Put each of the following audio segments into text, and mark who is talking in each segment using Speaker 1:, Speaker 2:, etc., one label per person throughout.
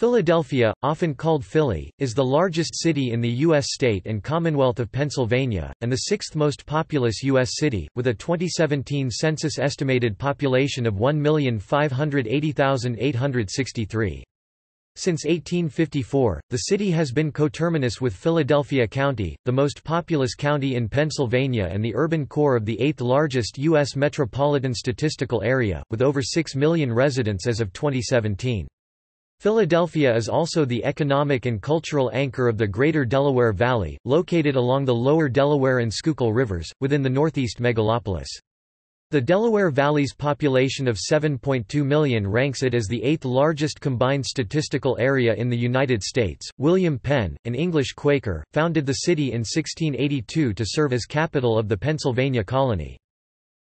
Speaker 1: Philadelphia, often called Philly, is the largest city in the U.S. state and Commonwealth of Pennsylvania, and the sixth most populous U.S. city, with a 2017 census estimated population of 1,580,863. Since 1854, the city has been coterminous with Philadelphia County, the most populous county in Pennsylvania and the urban core of the eighth largest U.S. metropolitan statistical area, with over 6 million residents as of 2017. Philadelphia is also the economic and cultural anchor of the Greater Delaware Valley, located along the lower Delaware and Schuylkill rivers, within the northeast megalopolis. The Delaware Valley's population of 7.2 million ranks it as the eighth largest combined statistical area in the United States. William Penn, an English Quaker, founded the city in 1682 to serve as capital of the Pennsylvania colony.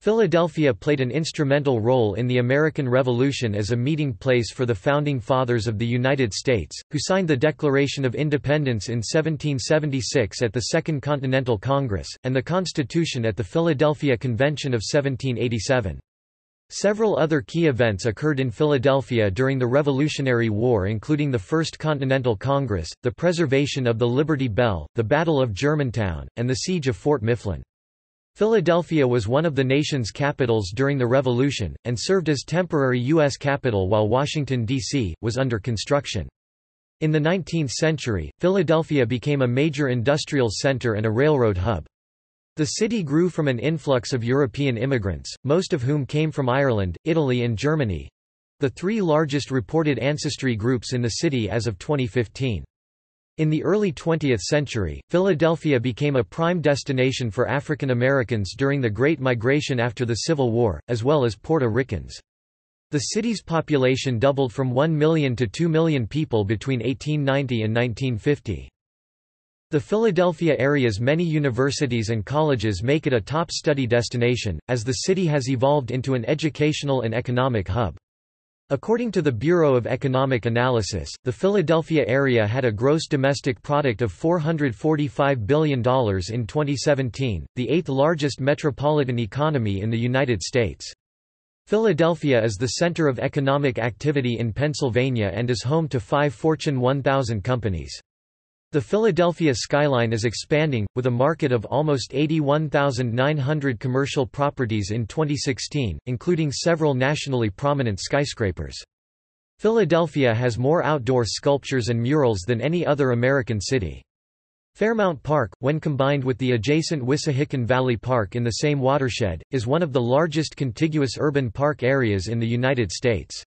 Speaker 1: Philadelphia played an instrumental role in the American Revolution as a meeting place for the Founding Fathers of the United States, who signed the Declaration of Independence in 1776 at the Second Continental Congress, and the Constitution at the Philadelphia Convention of 1787. Several other key events occurred in Philadelphia during the Revolutionary War including the First Continental Congress, the preservation of the Liberty Bell, the Battle of Germantown, and the Siege of Fort Mifflin. Philadelphia was one of the nation's capitals during the Revolution, and served as temporary U.S. capital while Washington, D.C., was under construction. In the 19th century, Philadelphia became a major industrial center and a railroad hub. The city grew from an influx of European immigrants, most of whom came from Ireland, Italy and Germany—the three largest reported ancestry groups in the city as of 2015. In the early 20th century, Philadelphia became a prime destination for African Americans during the Great Migration after the Civil War, as well as Puerto Ricans. The city's population doubled from 1 million to 2 million people between 1890 and 1950. The Philadelphia area's many universities and colleges make it a top study destination, as the city has evolved into an educational and economic hub. According to the Bureau of Economic Analysis, the Philadelphia area had a gross domestic product of $445 billion in 2017, the eighth largest metropolitan economy in the United States. Philadelphia is the center of economic activity in Pennsylvania and is home to five Fortune 1000 companies. The Philadelphia skyline is expanding, with a market of almost 81,900 commercial properties in 2016, including several nationally prominent skyscrapers. Philadelphia has more outdoor sculptures and murals than any other American city. Fairmount Park, when combined with the adjacent Wissahickon Valley Park in the same watershed, is one of the largest contiguous urban park areas in the United States.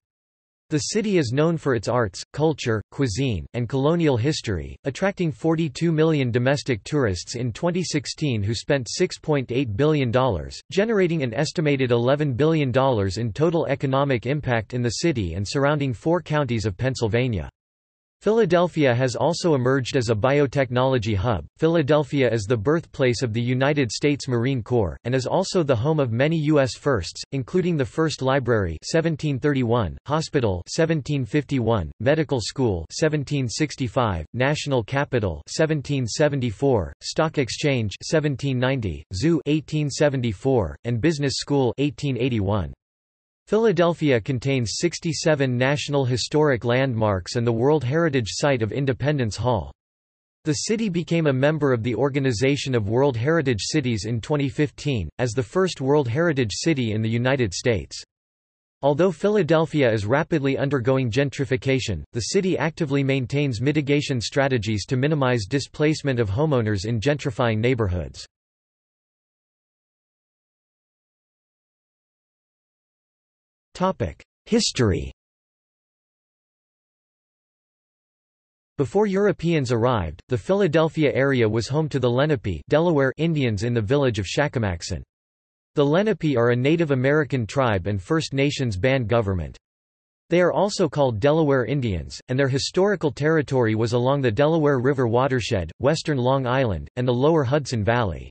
Speaker 1: The city is known for its arts, culture, cuisine, and colonial history, attracting 42 million domestic tourists in 2016 who spent $6.8 billion, generating an estimated $11 billion in total economic impact in the city and surrounding four counties of Pennsylvania. Philadelphia has also emerged as a biotechnology hub. Philadelphia is the birthplace of the United States Marine Corps, and is also the home of many U.S. firsts, including the first library 1731, hospital 1751, medical school 1765, national capital 1774, stock exchange 1790, zoo 1874, and business school 1881. Philadelphia contains 67 National Historic Landmarks and the World Heritage Site of Independence Hall. The city became a member of the Organization of World Heritage Cities in 2015, as the first World Heritage City in the United States. Although Philadelphia is rapidly undergoing gentrification, the city actively maintains mitigation strategies to minimize displacement of homeowners in gentrifying neighborhoods. History Before Europeans arrived, the Philadelphia area was home to the Lenape Delaware Indians in the village of Shakamaxon. The Lenape are a Native American tribe and First Nations band government. They are also called Delaware Indians, and their historical territory was along the Delaware River watershed, western Long Island, and the lower Hudson Valley.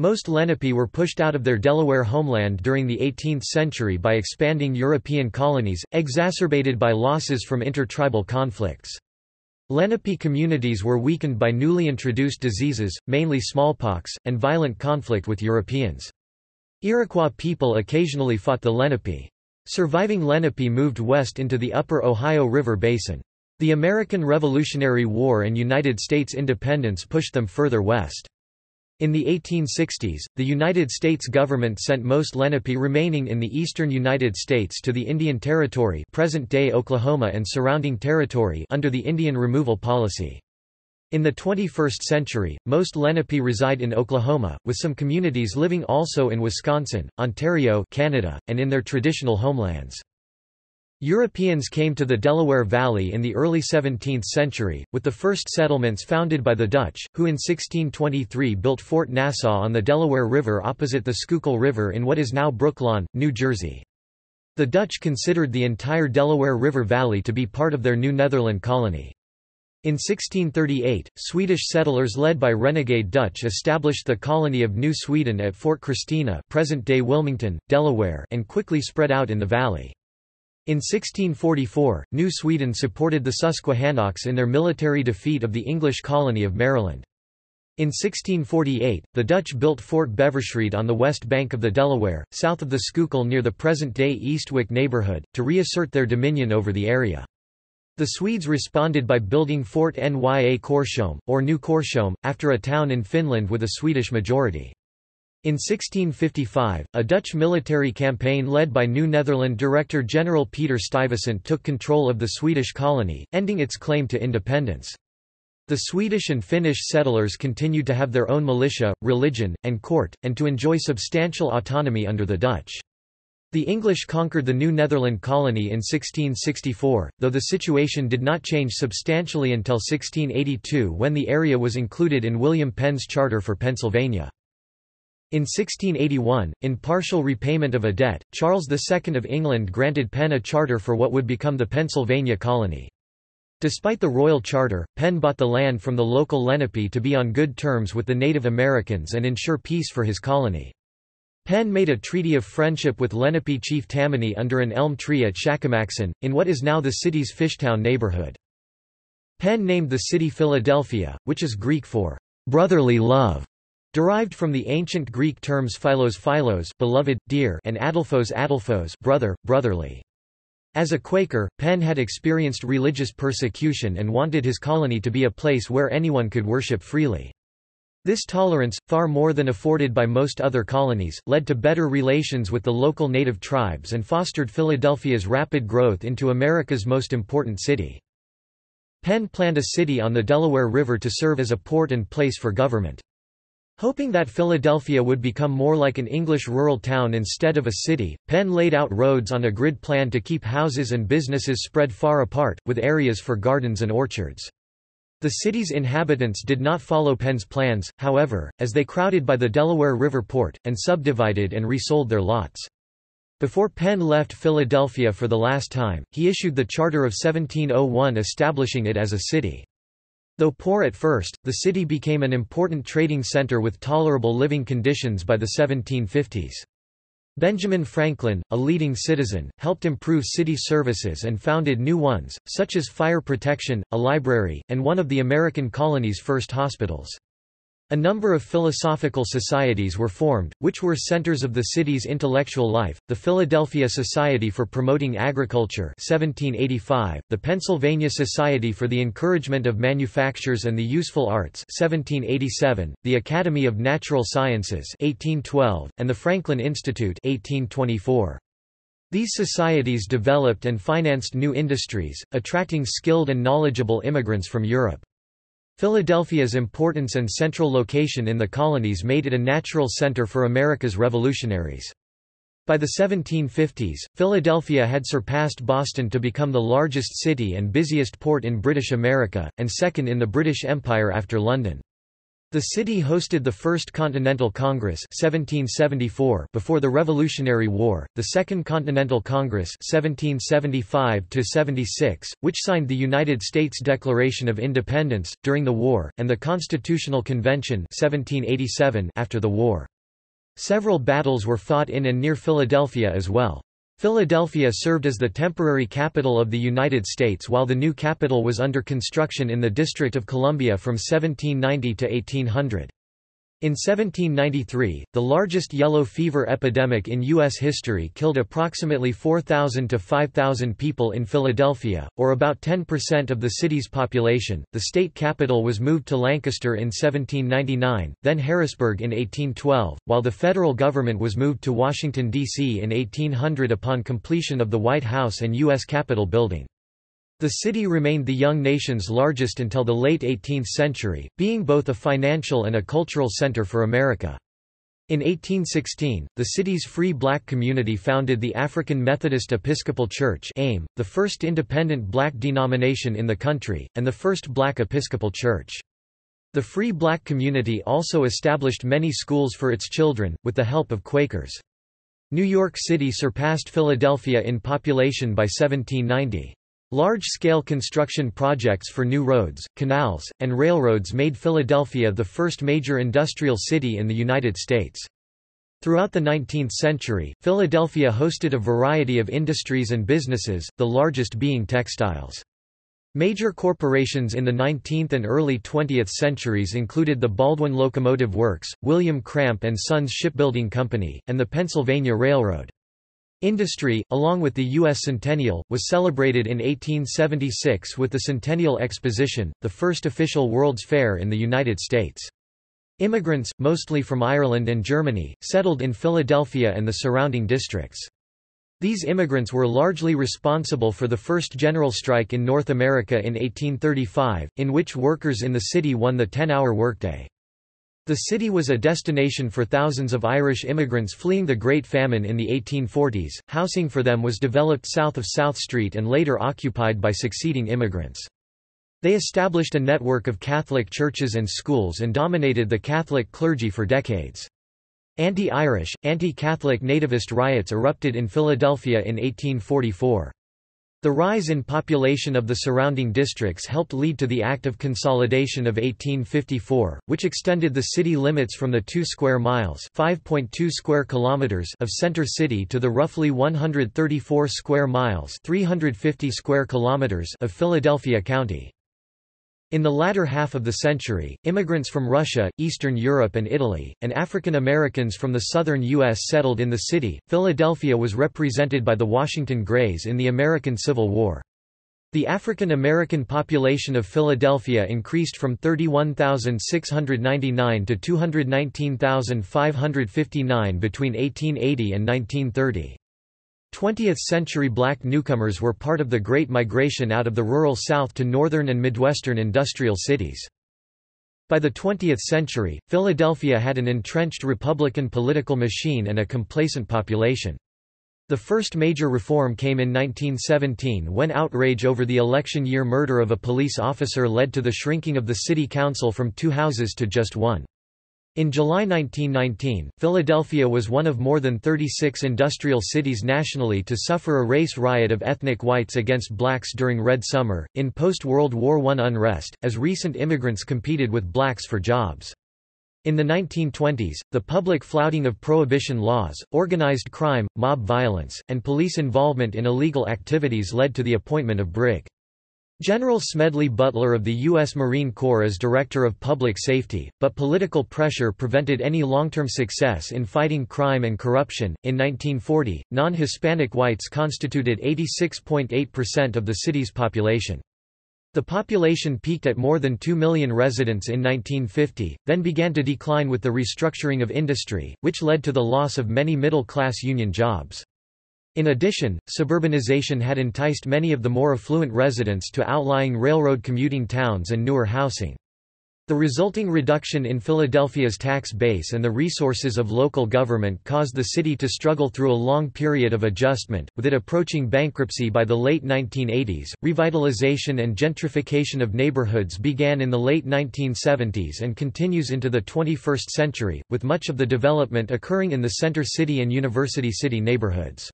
Speaker 1: Most Lenape were pushed out of their Delaware homeland during the 18th century by expanding European colonies, exacerbated by losses from intertribal conflicts. Lenape communities were weakened by newly introduced diseases, mainly smallpox, and violent conflict with Europeans. Iroquois people occasionally fought the Lenape. Surviving Lenape moved west into the upper Ohio River basin. The American Revolutionary War and United States independence pushed them further west. In the 1860s, the United States government sent most Lenape remaining in the eastern United States to the Indian Territory present-day Oklahoma and surrounding territory under the Indian removal policy. In the 21st century, most Lenape reside in Oklahoma, with some communities living also in Wisconsin, Ontario Canada, and in their traditional homelands. Europeans came to the Delaware Valley in the early 17th century, with the first settlements founded by the Dutch, who in 1623 built Fort Nassau on the Delaware River opposite the Schuylkill River in what is now Brooklawn, New Jersey. The Dutch considered the entire Delaware River Valley to be part of their New Netherland colony. In 1638, Swedish settlers led by renegade Dutch established the colony of New Sweden at Fort Christina present-day Wilmington, Delaware and quickly spread out in the valley. In 1644, New Sweden supported the Susquehannocks in their military defeat of the English colony of Maryland. In 1648, the Dutch built Fort Beversreede on the west bank of the Delaware, south of the Schuylkill near the present-day Eastwick neighborhood, to reassert their dominion over the area. The Swedes responded by building Fort Nya Korsholm, or New Korsholm, after a town in Finland with a Swedish majority. In 1655, a Dutch military campaign led by New Netherland Director-General Peter Stuyvesant took control of the Swedish colony, ending its claim to independence. The Swedish and Finnish settlers continued to have their own militia, religion, and court, and to enjoy substantial autonomy under the Dutch. The English conquered the New Netherland colony in 1664, though the situation did not change substantially until 1682 when the area was included in William Penn's Charter for Pennsylvania. In 1681, in partial repayment of a debt, Charles II of England granted Penn a charter for what would become the Pennsylvania colony. Despite the royal charter, Penn bought the land from the local Lenape to be on good terms with the Native Americans and ensure peace for his colony. Penn made a treaty of friendship with Lenape chief Tammany under an elm tree at Shakamaxon, in what is now the city's Fishtown neighborhood. Penn named the city Philadelphia, which is Greek for brotherly love. Derived from the ancient Greek terms philos philos beloved, dear and adelphos adelphos brother, brotherly. As a Quaker, Penn had experienced religious persecution and wanted his colony to be a place where anyone could worship freely. This tolerance, far more than afforded by most other colonies, led to better relations with the local native tribes and fostered Philadelphia's rapid growth into America's most important city. Penn planned a city on the Delaware River to serve as a port and place for government. Hoping that Philadelphia would become more like an English rural town instead of a city, Penn laid out roads on a grid plan to keep houses and businesses spread far apart, with areas for gardens and orchards. The city's inhabitants did not follow Penn's plans, however, as they crowded by the Delaware River port, and subdivided and resold their lots. Before Penn left Philadelphia for the last time, he issued the Charter of 1701 establishing it as a city. Though poor at first, the city became an important trading center with tolerable living conditions by the 1750s. Benjamin Franklin, a leading citizen, helped improve city services and founded new ones, such as fire protection, a library, and one of the American colony's first hospitals. A number of philosophical societies were formed, which were centers of the city's intellectual life, the Philadelphia Society for Promoting Agriculture 1785, the Pennsylvania Society for the Encouragement of Manufactures and the Useful Arts 1787, the Academy of Natural Sciences 1812, and the Franklin Institute 1824. These societies developed and financed new industries, attracting skilled and knowledgeable immigrants from Europe. Philadelphia's importance and central location in the colonies made it a natural center for America's revolutionaries. By the 1750s, Philadelphia had surpassed Boston to become the largest city and busiest port in British America, and second in the British Empire after London. The city hosted the First Continental Congress 1774 before the Revolutionary War, the Second Continental Congress 1775–76, which signed the United States Declaration of Independence, during the war, and the Constitutional Convention 1787 after the war. Several battles were fought in and near Philadelphia as well. Philadelphia served as the temporary capital of the United States while the new capital was under construction in the District of Columbia from 1790 to 1800. In 1793, the largest yellow fever epidemic in U.S. history killed approximately 4,000 to 5,000 people in Philadelphia, or about 10% of the city's population. The state capital was moved to Lancaster in 1799, then Harrisburg in 1812, while the federal government was moved to Washington, D.C. in 1800 upon completion of the White House and U.S. Capitol building. The city remained the young nation's largest until the late 18th century, being both a financial and a cultural center for America. In 1816, the city's free black community founded the African Methodist Episcopal Church AME, the first independent black denomination in the country, and the first black Episcopal church. The free black community also established many schools for its children, with the help of Quakers. New York City surpassed Philadelphia in population by 1790. Large-scale construction projects for new roads, canals, and railroads made Philadelphia the first major industrial city in the United States. Throughout the 19th century, Philadelphia hosted a variety of industries and businesses, the largest being textiles. Major corporations in the 19th and early 20th centuries included the Baldwin Locomotive Works, William Cramp and Sons Shipbuilding Company, and the Pennsylvania Railroad. Industry, along with the U.S. Centennial, was celebrated in 1876 with the Centennial Exposition, the first official World's Fair in the United States. Immigrants, mostly from Ireland and Germany, settled in Philadelphia and the surrounding districts. These immigrants were largely responsible for the first general strike in North America in 1835, in which workers in the city won the 10-hour workday. The city was a destination for thousands of Irish immigrants fleeing the Great Famine in the 1840s. Housing for them was developed south of South Street and later occupied by succeeding immigrants. They established a network of Catholic churches and schools and dominated the Catholic clergy for decades. Anti-Irish, anti-Catholic nativist riots erupted in Philadelphia in 1844. The rise in population of the surrounding districts helped lead to the Act of Consolidation of 1854, which extended the city limits from the 2 square miles (5.2 square kilometers) of Center City to the roughly 134 square miles (350 square kilometers) of Philadelphia County. In the latter half of the century, immigrants from Russia, Eastern Europe, and Italy, and African Americans from the southern U.S. settled in the city. Philadelphia was represented by the Washington Grays in the American Civil War. The African American population of Philadelphia increased from 31,699 to 219,559 between 1880 and 1930. 20th-century black newcomers were part of the Great Migration out of the rural South to northern and Midwestern industrial cities. By the 20th century, Philadelphia had an entrenched Republican political machine and a complacent population. The first major reform came in 1917 when outrage over the election year murder of a police officer led to the shrinking of the city council from two houses to just one. In July 1919, Philadelphia was one of more than 36 industrial cities nationally to suffer a race riot of ethnic whites against blacks during Red Summer, in post-World War I unrest, as recent immigrants competed with blacks for jobs. In the 1920s, the public flouting of prohibition laws, organized crime, mob violence, and police involvement in illegal activities led to the appointment of Brig. General Smedley Butler of the U.S. Marine Corps as Director of Public Safety, but political pressure prevented any long-term success in fighting crime and corruption. In 1940, non-Hispanic whites constituted 86.8% of the city's population. The population peaked at more than 2 million residents in 1950, then began to decline with the restructuring of industry, which led to the loss of many middle-class union jobs. In addition, suburbanization had enticed many of the more affluent residents to outlying railroad commuting towns and newer housing. The resulting reduction in Philadelphia's tax base and the resources of local government caused the city to struggle through a long period of adjustment, with it approaching bankruptcy by the late 1980s. Revitalization and gentrification of neighborhoods began in the late 1970s and continues into the 21st century, with much of the development occurring in the Center City and University City neighborhoods.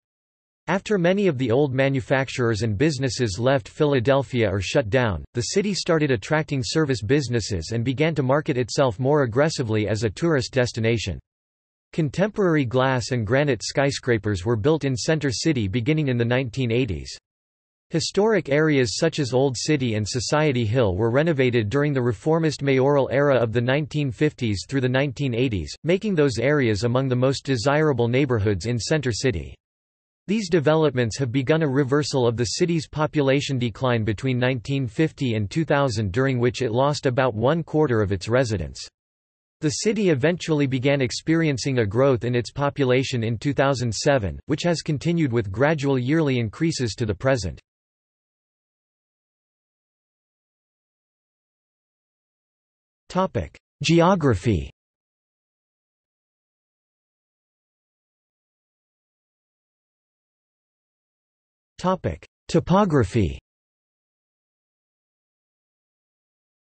Speaker 1: After many of the old manufacturers and businesses left Philadelphia or shut down, the city started attracting service businesses and began to market itself more aggressively as a tourist destination. Contemporary glass and granite skyscrapers were built in Center City beginning in the 1980s. Historic areas such as Old City and Society Hill were renovated during the reformist mayoral era of the 1950s through the 1980s, making those areas among the most desirable neighborhoods in Center City. These developments have begun a reversal of the city's population decline between 1950 and 2000 during which it lost about one quarter of its residents. The city eventually began experiencing a growth in its population in 2007, which has continued with gradual yearly increases to the present. Geography Topography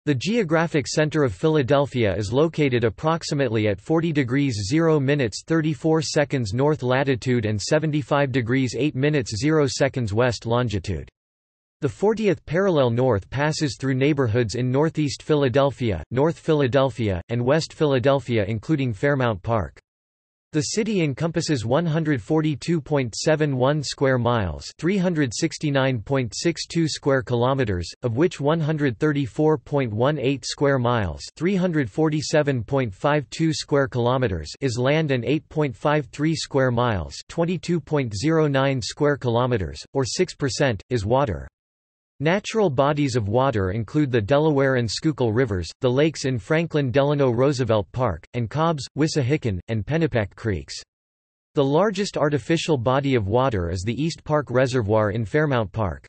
Speaker 1: The geographic center of Philadelphia is located approximately at 40 degrees 0 minutes 34 seconds north latitude and 75 degrees 8 minutes 0 seconds west longitude. The 40th parallel north passes through neighborhoods in northeast Philadelphia, North Philadelphia, and West Philadelphia including Fairmount Park. The city encompasses 142.71 square miles, 369.62 square kilometers, of which 134.18 square miles, 347.52 square kilometers is land and 8.53 square miles, 22.09 square kilometers or 6% is water. Natural bodies of water include the Delaware and Schuylkill rivers, the lakes in Franklin Delano Roosevelt Park, and Cobbs, Wissahickon, and Pennypack creeks. The largest artificial body of water is the East Park Reservoir in Fairmount Park.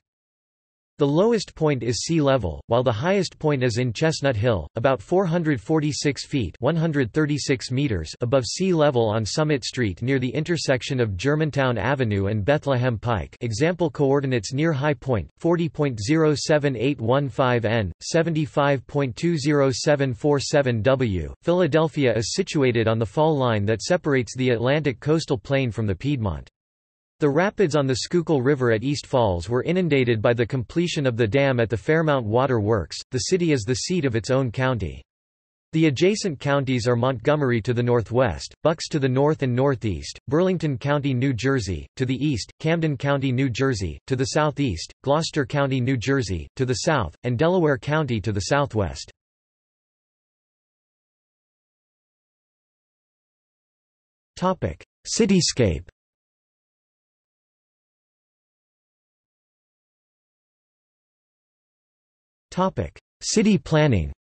Speaker 1: The lowest point is sea level, while the highest point is in Chestnut Hill, about 446 feet 136 meters above sea level on Summit Street near the intersection of Germantown Avenue and Bethlehem Pike example coordinates near high point, 40.07815 n, 75.20747 w. Philadelphia is situated on the fall line that separates the Atlantic coastal plain from the Piedmont. The rapids on the Schuylkill River at East Falls were inundated by the completion of the dam at the Fairmount Water Works. The city is the seat of its own county. The adjacent counties are Montgomery to the northwest, Bucks to the north and northeast, Burlington County, New Jersey, to the east, Camden County, New Jersey, to the southeast, Gloucester County, New Jersey, to the south, and Delaware County to the southwest. Cityscape City planning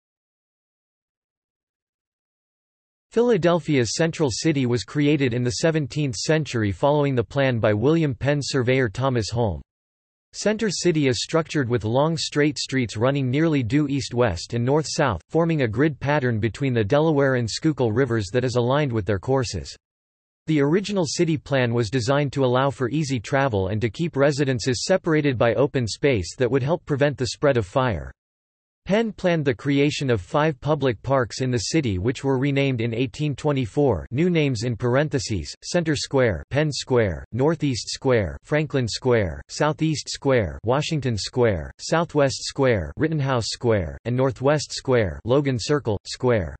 Speaker 1: Philadelphia's central city was created in the 17th century following the plan by William Penn's surveyor Thomas Holme. Center City is structured with long straight streets running nearly due east-west and north-south, forming a grid pattern between the Delaware and Schuylkill rivers that is aligned with their courses. The original city plan was designed to allow for easy travel and to keep residences separated by open space that would help prevent the spread of fire. Penn planned the creation of five public parks in the city which were renamed in 1824 new names in parentheses, Center Square Penn Square, Northeast Square Franklin Square, Southeast Square Washington Square, Southwest Square Rittenhouse Square, and Northwest Square Logan Circle, Square.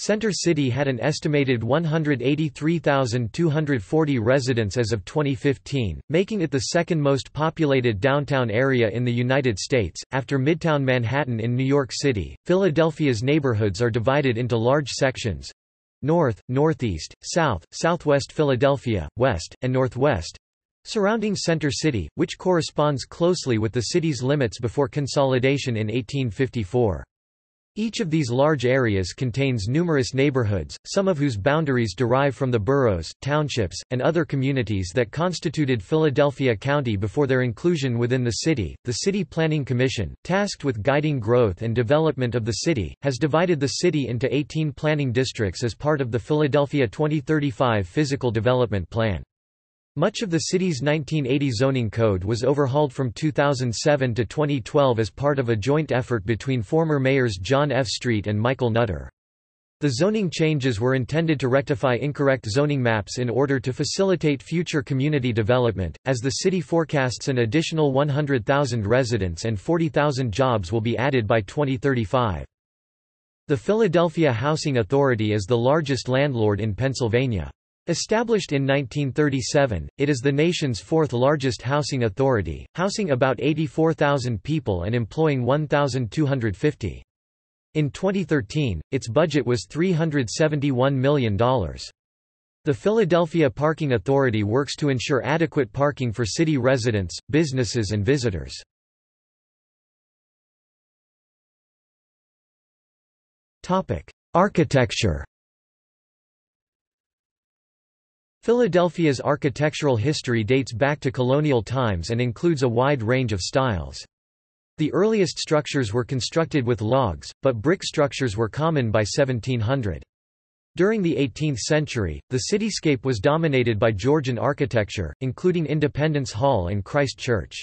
Speaker 1: Center City had an estimated 183,240 residents as of 2015, making it the second most populated downtown area in the United States, after Midtown Manhattan in New York City. Philadelphia's neighborhoods are divided into large sections North, Northeast, South, Southwest Philadelphia, West, and Northwest surrounding Center City, which corresponds closely with the city's limits before consolidation in 1854. Each of these large areas contains numerous neighborhoods, some of whose boundaries derive from the boroughs, townships, and other communities that constituted Philadelphia County before their inclusion within the city. The City Planning Commission, tasked with guiding growth and development of the city, has divided the city into 18 planning districts as part of the Philadelphia 2035 Physical Development Plan. Much of the city's 1980 zoning code was overhauled from 2007 to 2012 as part of a joint effort between former mayors John F. Street and Michael Nutter. The zoning changes were intended to rectify incorrect zoning maps in order to facilitate future community development, as the city forecasts an additional 100,000 residents and 40,000 jobs will be added by 2035. The Philadelphia Housing Authority is the largest landlord in Pennsylvania. Established in 1937, it is the nation's fourth largest housing authority, housing about 84,000 people and employing 1,250. In 2013, its budget was $371 million. The Philadelphia Parking Authority works to ensure adequate parking for city residents, businesses and visitors. Architecture Philadelphia's architectural history dates back to colonial times and includes a wide range of styles. The earliest structures were constructed with logs, but brick structures were common by 1700. During the 18th century, the cityscape was dominated by Georgian architecture, including Independence Hall and Christ Church.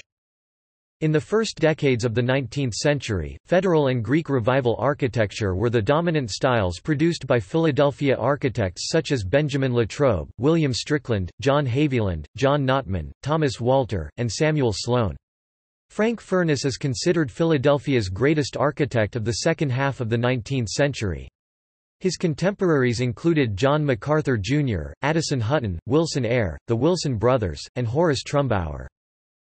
Speaker 1: In the first decades of the 19th century, Federal and Greek Revival architecture were the dominant styles produced by Philadelphia architects such as Benjamin Latrobe, William Strickland, John Haviland, John Notman, Thomas Walter, and Samuel Sloan. Frank Furness is considered Philadelphia's greatest architect of the second half of the 19th century. His contemporaries included John MacArthur Jr., Addison Hutton, Wilson Eyre, the Wilson brothers, and Horace Trumbauer.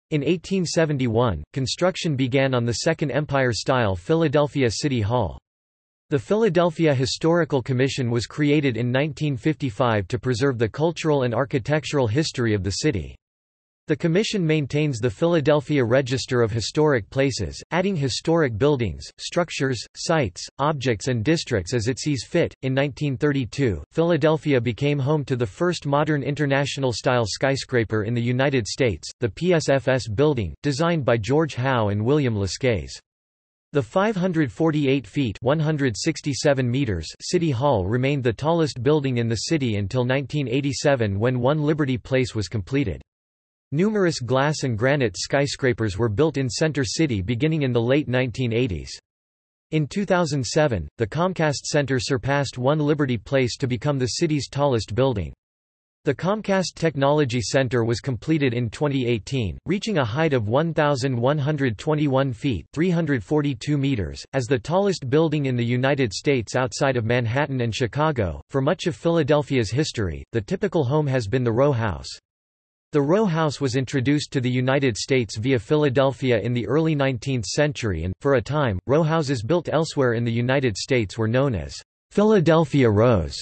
Speaker 1: In 1871, construction began on the Second Empire-style Philadelphia City Hall. The Philadelphia Historical Commission was created in 1955 to preserve the cultural and architectural history of the city. The Commission maintains the Philadelphia Register of Historic Places, adding historic buildings, structures, sites, objects, and districts as it sees fit. In 1932, Philadelphia became home to the first modern international style skyscraper in the United States, the PSFS building, designed by George Howe and William Lescaze. The 548 feet 167 meters City Hall remained the tallest building in the city until 1987 when One Liberty Place was completed. Numerous glass and granite skyscrapers were built in Center City beginning in the late 1980s. In 2007, the Comcast Center surpassed One Liberty Place to become the city's tallest building. The Comcast Technology Center was completed in 2018, reaching a height of 1,121 feet 342 meters, as the tallest building in the United States outside of Manhattan and Chicago. For much of Philadelphia's history, the typical home has been the row house. The row house was introduced to the United States via Philadelphia in the early 19th century and, for a time, row houses built elsewhere in the United States were known as Philadelphia rows.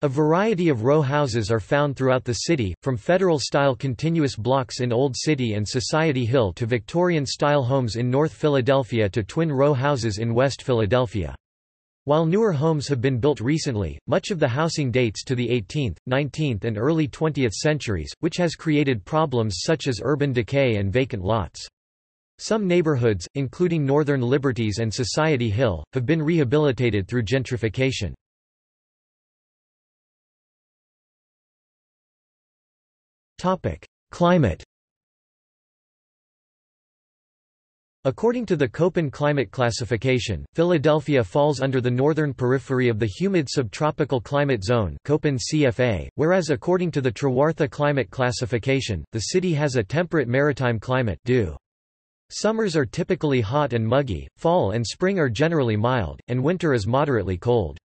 Speaker 1: A variety of row houses are found throughout the city, from Federal-style continuous blocks in Old City and Society Hill to Victorian-style homes in North Philadelphia to twin row houses in West Philadelphia. While newer homes have been built recently, much of the housing dates to the 18th, 19th and early 20th centuries, which has created problems such as urban decay and vacant lots. Some neighborhoods, including Northern Liberties and Society Hill, have been rehabilitated through gentrification. Climate According to the Köppen climate classification, Philadelphia falls under the northern periphery of the humid subtropical climate zone Köppen CFA, whereas according to the Trewartha climate classification, the city has a temperate maritime climate due. Summers are typically hot and muggy, fall and spring are generally mild, and winter is moderately cold.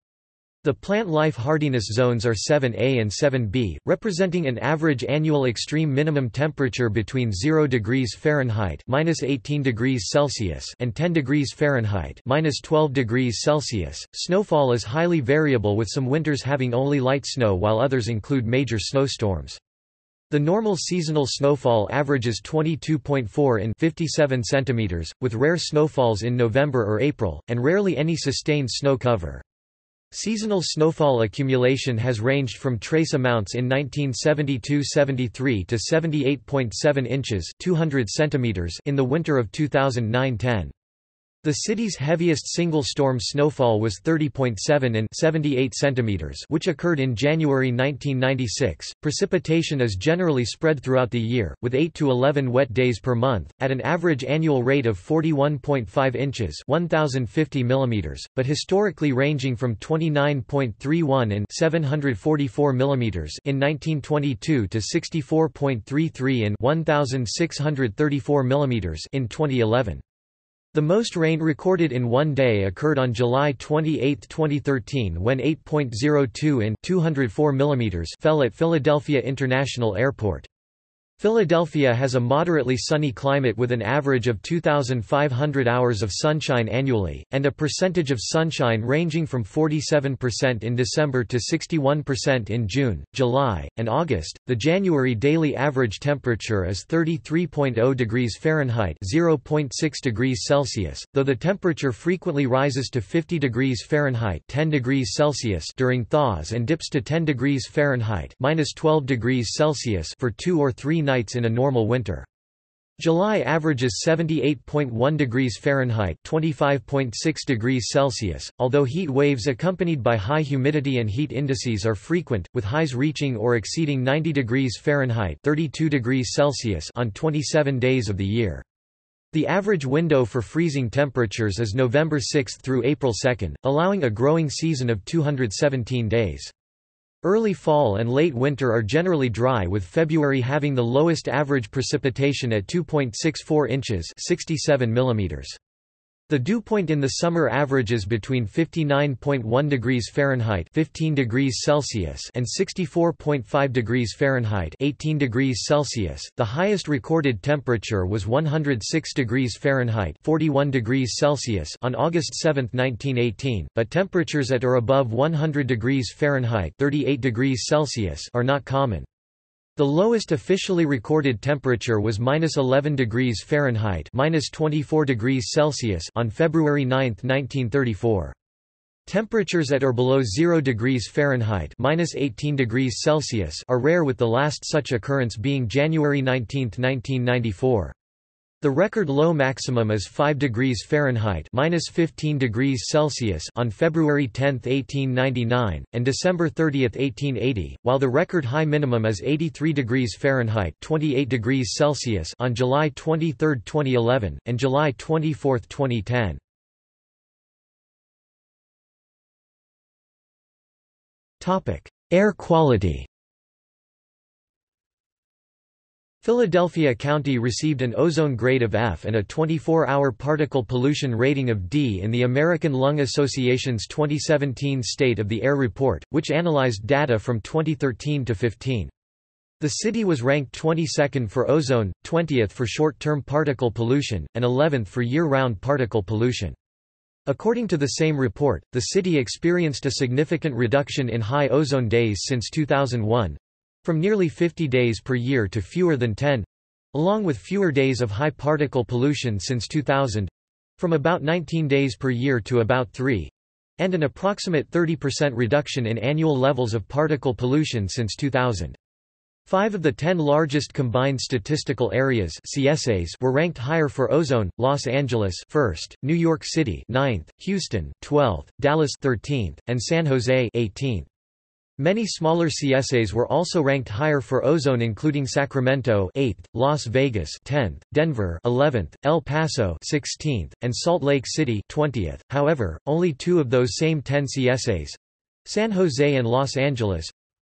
Speaker 1: The plant life hardiness zones are 7A and 7B, representing an average annual extreme minimum temperature between 0 degrees Fahrenheit (-18 degrees Celsius) and 10 degrees Fahrenheit (-12 degrees Celsius). Snowfall is highly variable with some winters having only light snow while others include major snowstorms. The normal seasonal snowfall averages 22.4 in 57 centimeters, with rare snowfalls in November or April, and rarely any sustained snow cover. Seasonal snowfall accumulation has ranged from trace amounts in 1972–73 to 78.7 inches 200 centimeters in the winter of 2009–10. The city's heaviest single-storm snowfall was 30.7 in 78 centimeters, which occurred in January 1996. Precipitation is generally spread throughout the year, with 8 to 11 wet days per month, at an average annual rate of 41.5 inches (1050 millimeters), but historically ranging from 29.31 in 744 millimeters in 1922 to 64.33 in 1634 millimeters in 2011. The most rain recorded in one day occurred on July 28, 2013 when 8.02 in 204 mm fell at Philadelphia International Airport. Philadelphia has a moderately sunny climate with an average of 2,500 hours of sunshine annually, and a percentage of sunshine ranging from 47% in December to 61% in June, July, and August. The January daily average temperature is 33.0 degrees Fahrenheit (0.6 degrees Celsius), though the temperature frequently rises to 50 degrees Fahrenheit (10 degrees Celsius) during thaws and dips to 10 degrees Fahrenheit (-12 degrees Celsius) for 2 or 3 nights in a normal winter. July averages 78.1 degrees Fahrenheit (25.6 degrees Celsius), although heat waves accompanied by high humidity and heat indices are frequent, with highs reaching or exceeding 90 degrees Fahrenheit (32 degrees Celsius) on 27 days of the year. The average window for freezing temperatures is November 6 through April 2, allowing a growing season of 217 days. Early fall and late winter are generally dry with February having the lowest average precipitation at 2.64 inches 67 millimeters. The dew point in the summer averages between 59.1 degrees Fahrenheit 15 degrees Celsius and 64.5 degrees Fahrenheit 18 degrees Celsius. The highest recorded temperature was 106 degrees Fahrenheit 41 degrees Celsius on August 7, 1918, but temperatures at or above 100 degrees Fahrenheit 38 degrees Celsius are not common. The lowest officially recorded temperature was minus 11 degrees Fahrenheit minus 24 degrees Celsius on February 9, 1934. Temperatures at or below 0 degrees Fahrenheit minus 18 degrees Celsius are rare with the last such occurrence being January 19, 1994. The record low maximum is 5 degrees Fahrenheit minus 15 degrees Celsius on February 10, 1899, and December 30, 1880, while the record high minimum is 83 degrees Fahrenheit 28 degrees Celsius on July 23, 2011, and July 24, 2010. Air quality Philadelphia County received an ozone grade of F and a 24-hour particle pollution rating of D in the American Lung Association's 2017 State of the Air Report, which analyzed data from 2013 to 15. The city was ranked 22nd for ozone, 20th for short-term particle pollution, and 11th for year-round particle pollution. According to the same report, the city experienced a significant reduction in high ozone days since 2001, from nearly 50 days per year to fewer than 10 along with fewer days of high particle pollution since 2000 from about 19 days per year to about 3 and an approximate 30% reduction in annual levels of particle pollution since 2000. Five of the ten largest combined statistical areas CSAs were ranked higher for ozone, Los Angeles 1st, New York City 9th, Houston 12th, Dallas 13th, and San Jose 18th. Many smaller CSAs were also ranked higher for ozone including Sacramento 8th, Las Vegas 10th, Denver 11th, El Paso 16th, and Salt Lake City 20th. However, only 2 of those same 10 CSAs, San Jose and Los Angeles,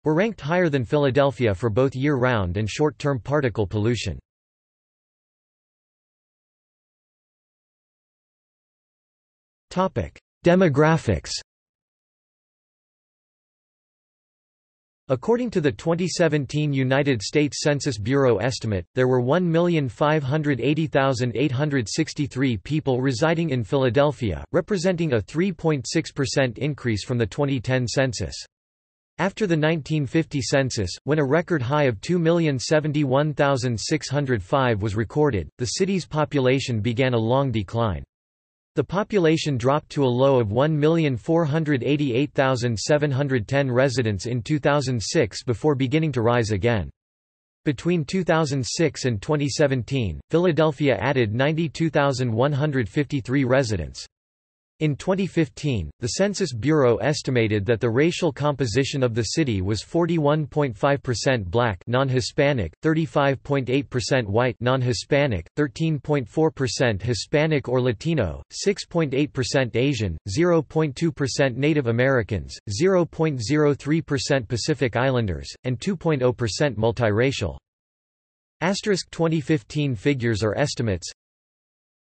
Speaker 1: were ranked higher than Philadelphia for both year-round and short-term particle pollution. Demographics According to the 2017 United States Census Bureau estimate, there were 1,580,863 people residing in Philadelphia, representing a 3.6% increase from the 2010 census. After the 1950 census, when a record high of 2,071,605 was recorded, the city's population began a long decline. The population dropped to a low of 1,488,710 residents in 2006 before beginning to rise again. Between 2006 and 2017, Philadelphia added 92,153 residents. In 2015, the Census Bureau estimated that the racial composition of the city was 41.5% black non-Hispanic, 35.8% white non-Hispanic, 13.4% Hispanic or Latino, 6.8% Asian, 0.2% Native Americans, 0.03% Pacific Islanders, and 2.0% multiracial. Asterisk 2015 figures are estimates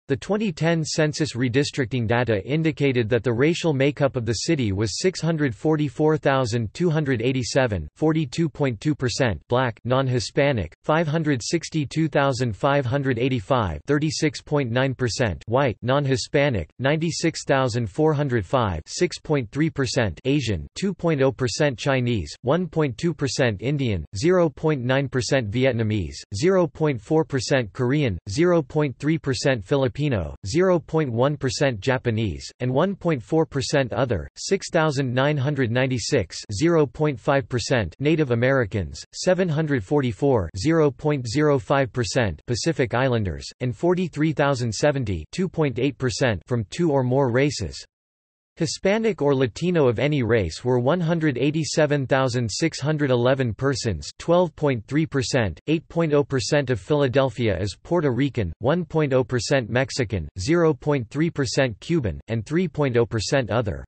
Speaker 1: The 2010 census redistricting data indicated that the racial makeup of the city was 644,287 42.2% black non-Hispanic, 562,585 36.9% white non-Hispanic, 96,405 6.3% Asian 2.0% Chinese, 1.2% Indian, 0.9% Vietnamese, 0.4% Korean, 0.3% Filipino Filipino, 0.1% Japanese, and 1.4% other, 6,996 0.5% Native Americans, 744 0.05% Pacific Islanders, and 43,070 2.8% from two or more races. Hispanic or Latino of any race were 187,611 persons 12.3%, 8.0% of Philadelphia is Puerto Rican, 1.0% Mexican, 0.3% Cuban, and 3.0% other.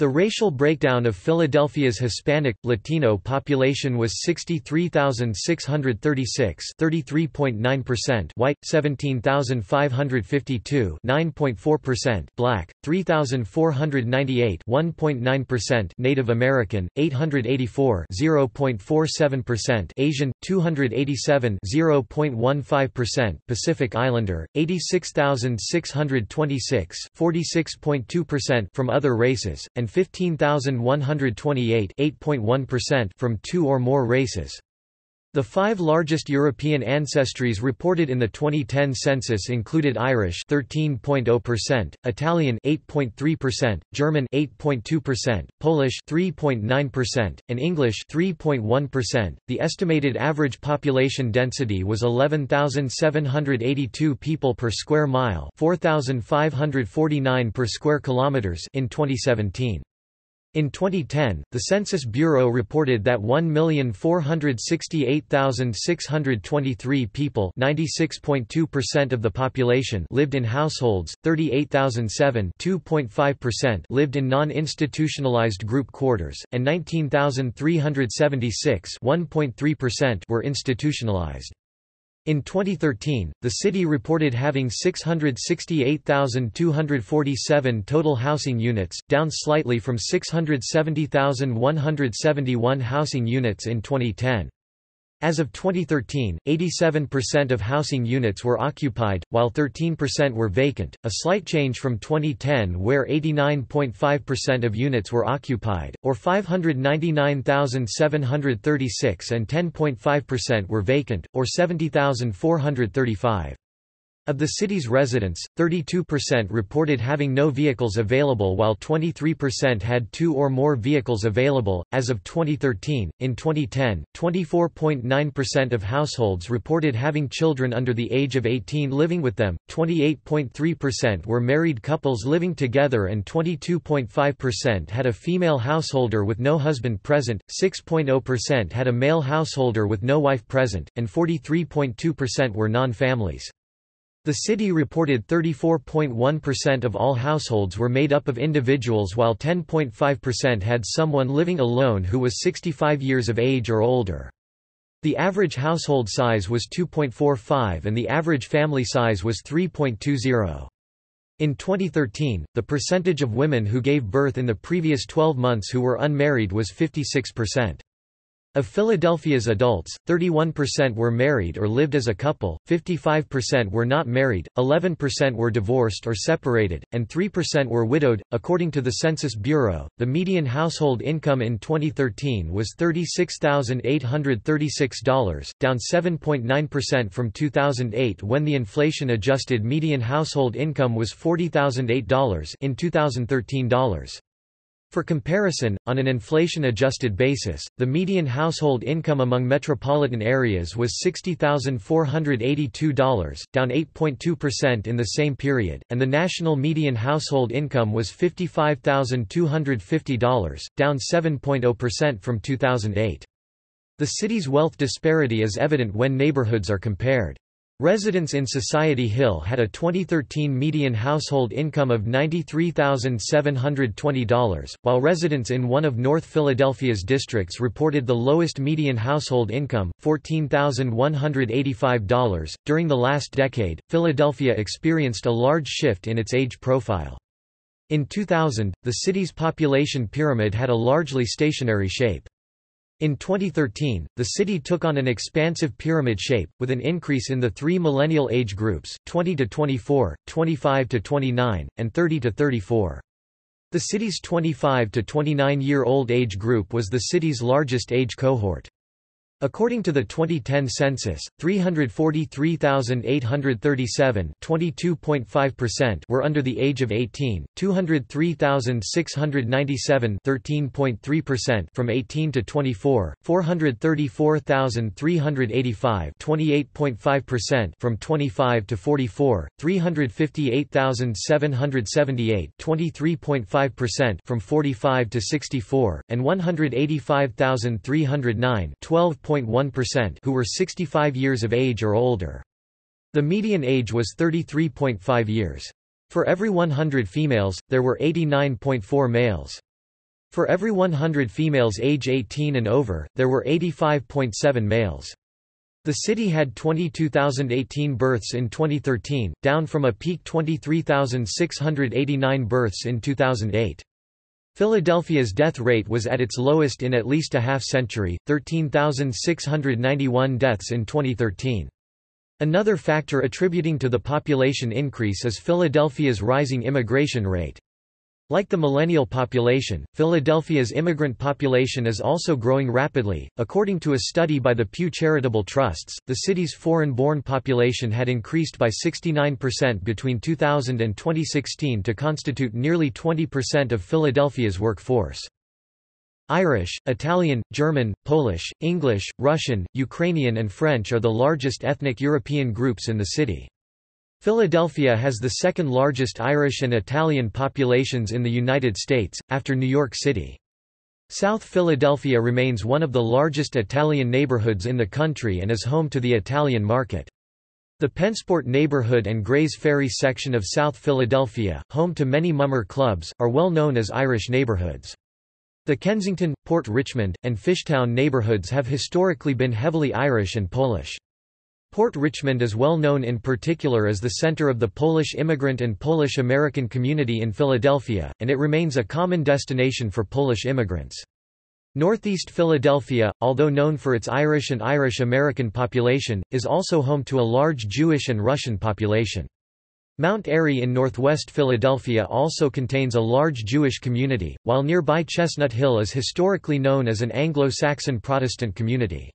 Speaker 1: The racial breakdown of Philadelphia's Hispanic, Latino population was 63,636 33.9% white, 17,552 9.4% black, 3,498 1.9% Native American, 884 0.47% Asian, 287 0.15% Pacific Islander, 86,626 46.2% from other races, and 15,128 from two or more races. The five largest European ancestries reported in the 2010 census included Irish 13.0%, Italian 8.3%, German 8.2%, Polish 3.9%, and English 3.1%. The estimated average population density was 11,782 people per square mile, 4,549 per square kilometers in 2017. In 2010, the Census Bureau reported that 1,468,623 people (96.2% of the population) lived in households, 38,007 (2.5%) lived in non-institutionalized group quarters, and 19,376 (1.3%) were institutionalized. In 2013, the city reported having 668,247 total housing units, down slightly from 670,171 housing units in 2010. As of 2013, 87% of housing units were occupied, while 13% were vacant, a slight change from 2010 where 89.5% of units were occupied, or 599,736 and 10.5% were vacant, or 70,435. Of the city's residents, 32% reported having no vehicles available while 23% had two or more vehicles available. As of 2013, in 2010, 24.9% of households reported having children under the age of 18 living with them, 28.3% were married couples living together, and 22.5% had a female householder with no husband present, 6.0% had a male householder with no wife present, and 43.2% were non families. The city reported 34.1% of all households were made up of individuals while 10.5% had someone living alone who was 65 years of age or older. The average household size was 2.45 and the average family size was 3.20. In 2013, the percentage of women who gave birth in the previous 12 months who were unmarried was 56%. Of Philadelphia's adults, 31% were married or lived as a couple, 55% were not married, 11% were divorced or separated, and 3% were widowed. According to the Census Bureau, the median household income in 2013 was $36,836, down 7.9% from 2008 when the inflation adjusted median household income was $40,008 in 2013 dollars. For comparison, on an inflation-adjusted basis, the median household income among metropolitan areas was $60,482, down 8.2% in the same period, and the national median household income was $55,250, down 7.0% from 2008. The city's wealth disparity is evident when neighborhoods are compared. Residents in Society Hill had a 2013 median household income of $93,720, while residents in one of North Philadelphia's districts reported the lowest median household income, $14,185. During the last decade, Philadelphia experienced a large shift in its age profile. In 2000, the city's population pyramid had a largely stationary shape. In 2013, the city took on an expansive pyramid shape, with an increase in the three millennial age groups, 20 to 24, 25 to 29, and 30 to 34. The city's 25 to 29 year old age group was the city's largest age cohort. According to the 2010 census, 343,837 were under the age of 18, 203,697 from 18 to 24, 434,385 from 25 to 44, 358,778 from 45 to 64, and 185,309 12.1% who were 65 years of age or older. The median age was 33.5 years. For every 100 females, there were 89.4 males. For every 100 females age 18 and over, there were 85.7 males. The city had 22,018 births in 2013, down from a peak 23,689 births in 2008. Philadelphia's death rate was at its lowest in at least a half-century, 13,691 deaths in 2013. Another factor attributing to the population increase is Philadelphia's rising immigration rate. Like the millennial population, Philadelphia's immigrant population is also growing rapidly. According to a study by the Pew Charitable Trusts, the city's foreign born population had increased by 69% between 2000 and 2016 to constitute nearly 20% of Philadelphia's workforce. Irish, Italian, German, Polish, English, Russian, Ukrainian, and French are the largest ethnic European groups in the city. Philadelphia has the second largest Irish and Italian populations in the United States, after New York City. South Philadelphia remains one of the largest Italian neighborhoods in the country and is home to the Italian market. The Pennsport neighborhood and Grays Ferry section of South Philadelphia, home to many mummer clubs, are well known as Irish neighborhoods. The Kensington, Port Richmond, and Fishtown neighborhoods have historically been heavily Irish and Polish. Port Richmond is well known in particular as the center of the Polish immigrant and Polish-American community in Philadelphia, and it remains a common destination for Polish immigrants. Northeast Philadelphia, although known for its Irish and Irish-American population, is also home to a large Jewish and Russian population. Mount Airy in northwest Philadelphia also contains a large Jewish community, while nearby Chestnut Hill is historically known as an Anglo-Saxon Protestant community.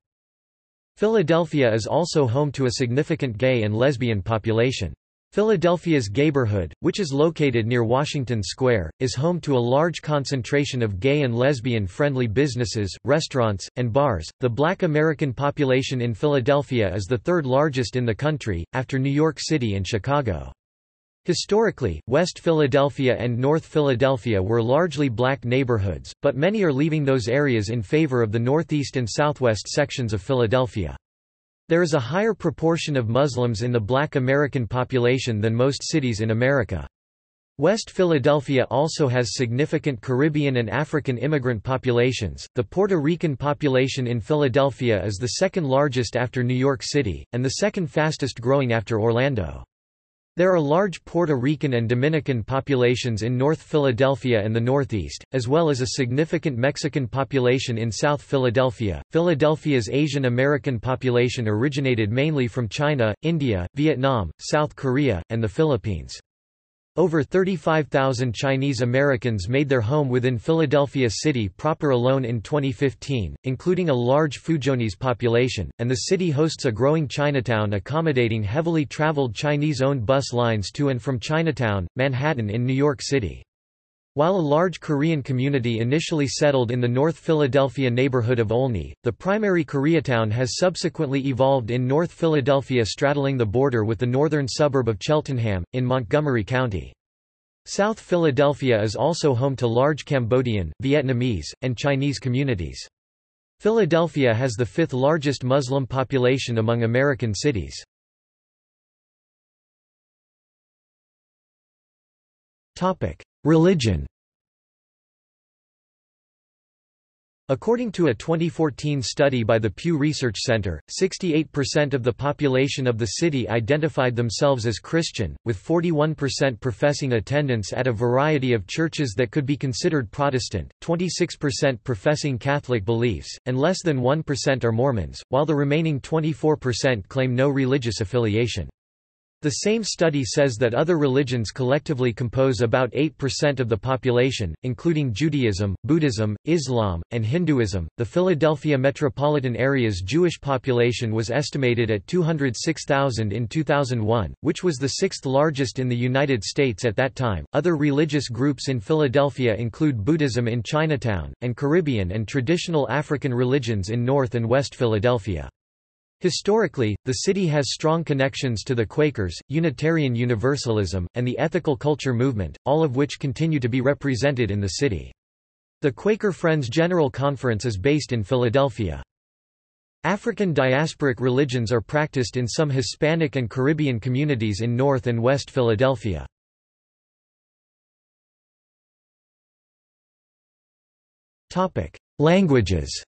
Speaker 1: Philadelphia is also home to a significant gay and lesbian population. Philadelphia's Gayborhood, which is located near Washington Square, is home to a large concentration of gay and lesbian-friendly businesses, restaurants, and bars. The black American population in Philadelphia is the third largest in the country, after New York City and Chicago. Historically, West Philadelphia and North Philadelphia were largely black neighborhoods, but many are leaving those areas in favor of the northeast and southwest sections of Philadelphia. There is a higher proportion of Muslims in the black American population than most cities in America. West Philadelphia also has significant Caribbean and African immigrant populations. The Puerto Rican population in Philadelphia is the second largest after New York City, and the second fastest growing after Orlando. There are large Puerto Rican and Dominican populations in North Philadelphia and the Northeast, as well as a significant Mexican population in South Philadelphia. Philadelphia's Asian American population originated mainly from China, India, Vietnam, South Korea, and the Philippines. Over 35,000 Chinese Americans made their home within Philadelphia city proper alone in 2015, including a large Fuzhounese population, and the city hosts a growing Chinatown accommodating heavily traveled Chinese-owned bus lines to and from Chinatown, Manhattan in New York City. While a large Korean community initially settled in the North Philadelphia neighborhood of Olney, the primary Koreatown has subsequently evolved in North Philadelphia straddling the border with the northern suburb of Cheltenham, in Montgomery County. South Philadelphia is also home to large Cambodian, Vietnamese, and Chinese communities. Philadelphia has the fifth largest Muslim population among American cities. Topic: Religion According to a 2014 study by the Pew Research Center, 68% of the population of the city identified themselves as Christian, with 41% professing attendance at a variety of churches that could be considered Protestant, 26% professing Catholic beliefs, and less than 1% are Mormons, while the remaining 24% claim no religious affiliation. The same study says that other religions collectively compose about 8% of the population, including Judaism, Buddhism, Islam, and Hinduism. The Philadelphia metropolitan area's Jewish population was estimated at 206,000 in 2001, which was the sixth largest in the United States at that time. Other religious groups in Philadelphia include Buddhism in Chinatown, and Caribbean and traditional African religions in North and West Philadelphia. Historically, the city has strong connections to the Quakers, Unitarian Universalism, and the ethical culture movement, all of which continue to be represented in the city. The Quaker Friends General Conference is based in Philadelphia. African diasporic religions are practiced in some Hispanic and Caribbean communities in North and West Philadelphia. Languages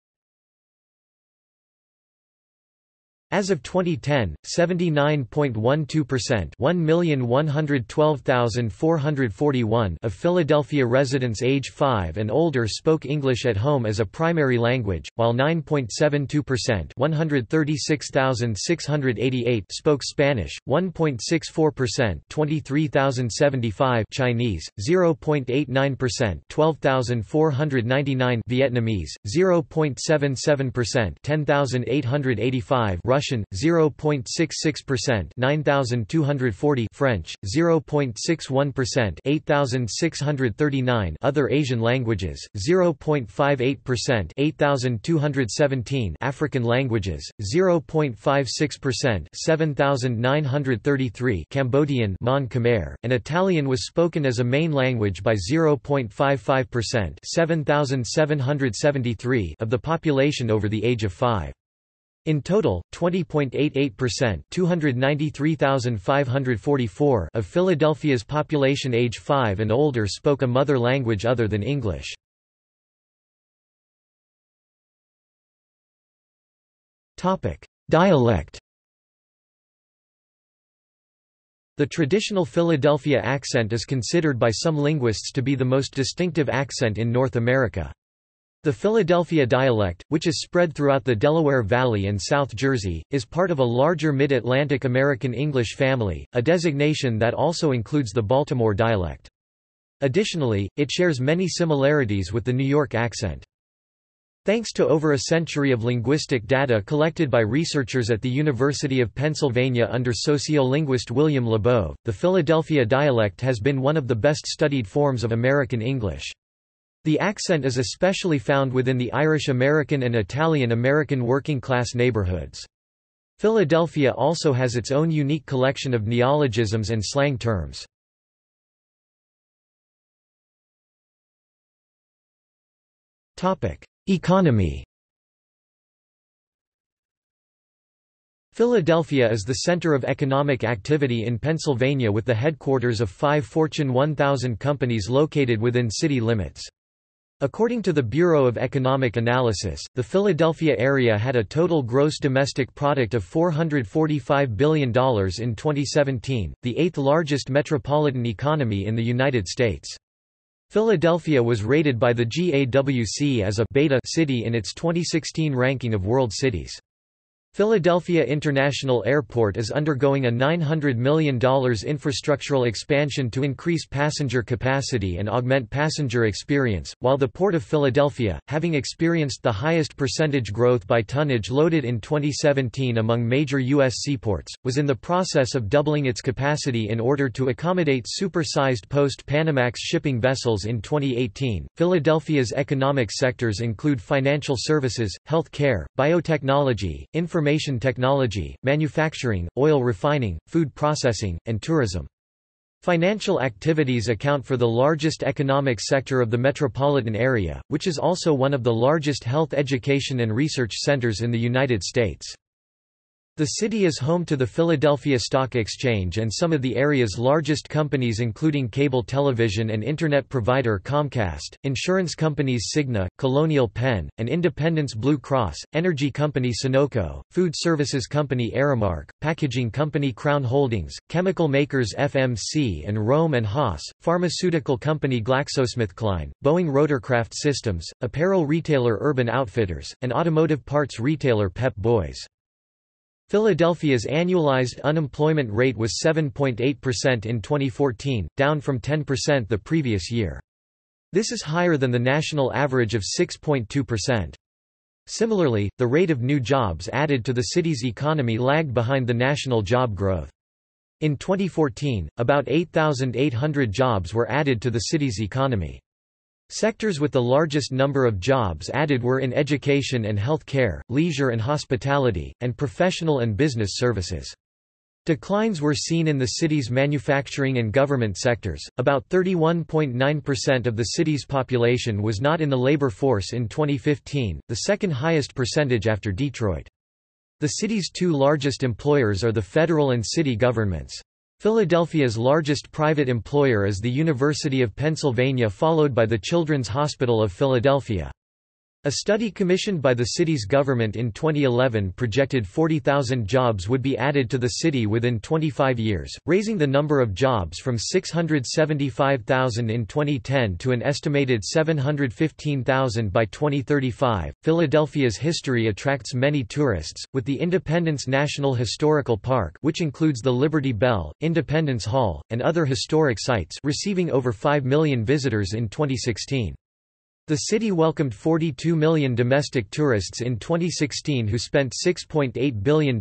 Speaker 1: As of 2010, 79.12% 1,112,441 of Philadelphia residents age 5 and older spoke English at home as a primary language, while 9.72% 136,688 spoke Spanish, 1.64% 23,075 Chinese, 0.89% 12,499 Vietnamese, 0.77% 10,885 Russian Russian 0.66% 9240 French 0.61% 8639 Other Asian languages 0.58% 8217 African languages 0.56% 7933 Cambodian Mon Khmer. And Italian was spoken as a main language by 0.55% 7773 of the population over the age of 5 in total, 20.88% 293,544 of Philadelphia's population age 5 and older spoke a mother language other than English. Dialect The traditional Philadelphia accent is considered by some linguists to be the most distinctive accent in North America. The Philadelphia dialect, which is spread throughout the Delaware Valley and South Jersey, is part of a larger Mid-Atlantic American English family, a designation that also includes the Baltimore dialect. Additionally, it shares many similarities with the New York accent. Thanks to over a century of linguistic data collected by researchers at the University of Pennsylvania under sociolinguist William Labov, the Philadelphia dialect has been one of the best studied forms of American English. The accent is especially found within the Irish American and Italian American working-class neighborhoods. Philadelphia also has its own unique collection of neologisms and slang terms. Economy Philadelphia is the center of economic activity in Pennsylvania with the headquarters of five Fortune 1000 companies located within city limits. According to the Bureau of Economic Analysis, the Philadelphia area had a total gross domestic product of $445 billion in 2017, the eighth largest metropolitan economy in the United States. Philadelphia was rated by the GAWC as a beta city in its 2016 ranking of world cities. Philadelphia International Airport is undergoing a $900 million infrastructural expansion to increase passenger capacity and augment passenger experience, while the Port of Philadelphia, having experienced the highest percentage growth by tonnage loaded in 2017 among major U.S. seaports, was in the process of doubling its capacity in order to accommodate super-sized post-Panamax shipping vessels in 2018. Philadelphia's economic sectors include financial services, health care, biotechnology, information information technology, manufacturing, oil refining, food processing, and tourism. Financial activities account for the largest economic sector of the metropolitan area, which is also one of the largest health education and research centers in the United States. The city is home to the Philadelphia Stock Exchange and some of the area's largest companies including cable television and internet provider Comcast, insurance companies Cigna, Colonial Penn, and Independence Blue Cross, energy company Sunoco, food services company Aramark, packaging company Crown Holdings, chemical makers FMC and Rohm and Haas, pharmaceutical company GlaxoSmithKline, Boeing Rotorcraft Systems, apparel retailer Urban Outfitters, and automotive parts retailer Pep Boys. Philadelphia's annualized unemployment rate was 7.8% in 2014, down from 10% the previous year. This is higher than the national average of 6.2%. Similarly, the rate of new jobs added to the city's economy lagged behind the national job growth. In 2014, about 8,800 jobs were added to the city's economy. Sectors with the largest number of jobs added were in education and health care, leisure and hospitality, and professional and business services. Declines were seen in the city's manufacturing and government sectors. About 31.9% of the city's population was not in the labor force in 2015, the second highest percentage after Detroit. The city's two largest employers are the federal and city governments. Philadelphia's largest private employer is the University of Pennsylvania followed by the Children's Hospital of Philadelphia. A study commissioned by the city's government in 2011 projected 40,000 jobs would be added to the city within 25 years, raising the number of jobs from 675,000 in 2010 to an estimated 715,000 by 2035. Philadelphia's history attracts many tourists, with the Independence National Historical Park, which includes the Liberty Bell, Independence Hall, and other historic sites, receiving over 5 million visitors in 2016. The city welcomed 42 million domestic tourists in 2016 who spent $6.8 billion,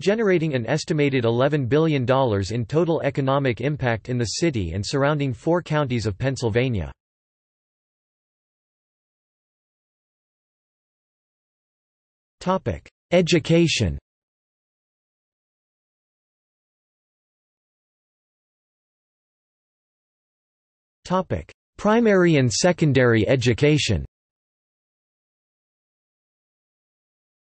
Speaker 1: generating an estimated $11 billion in total economic impact in the city and surrounding four counties of Pennsylvania. Education Primary and secondary education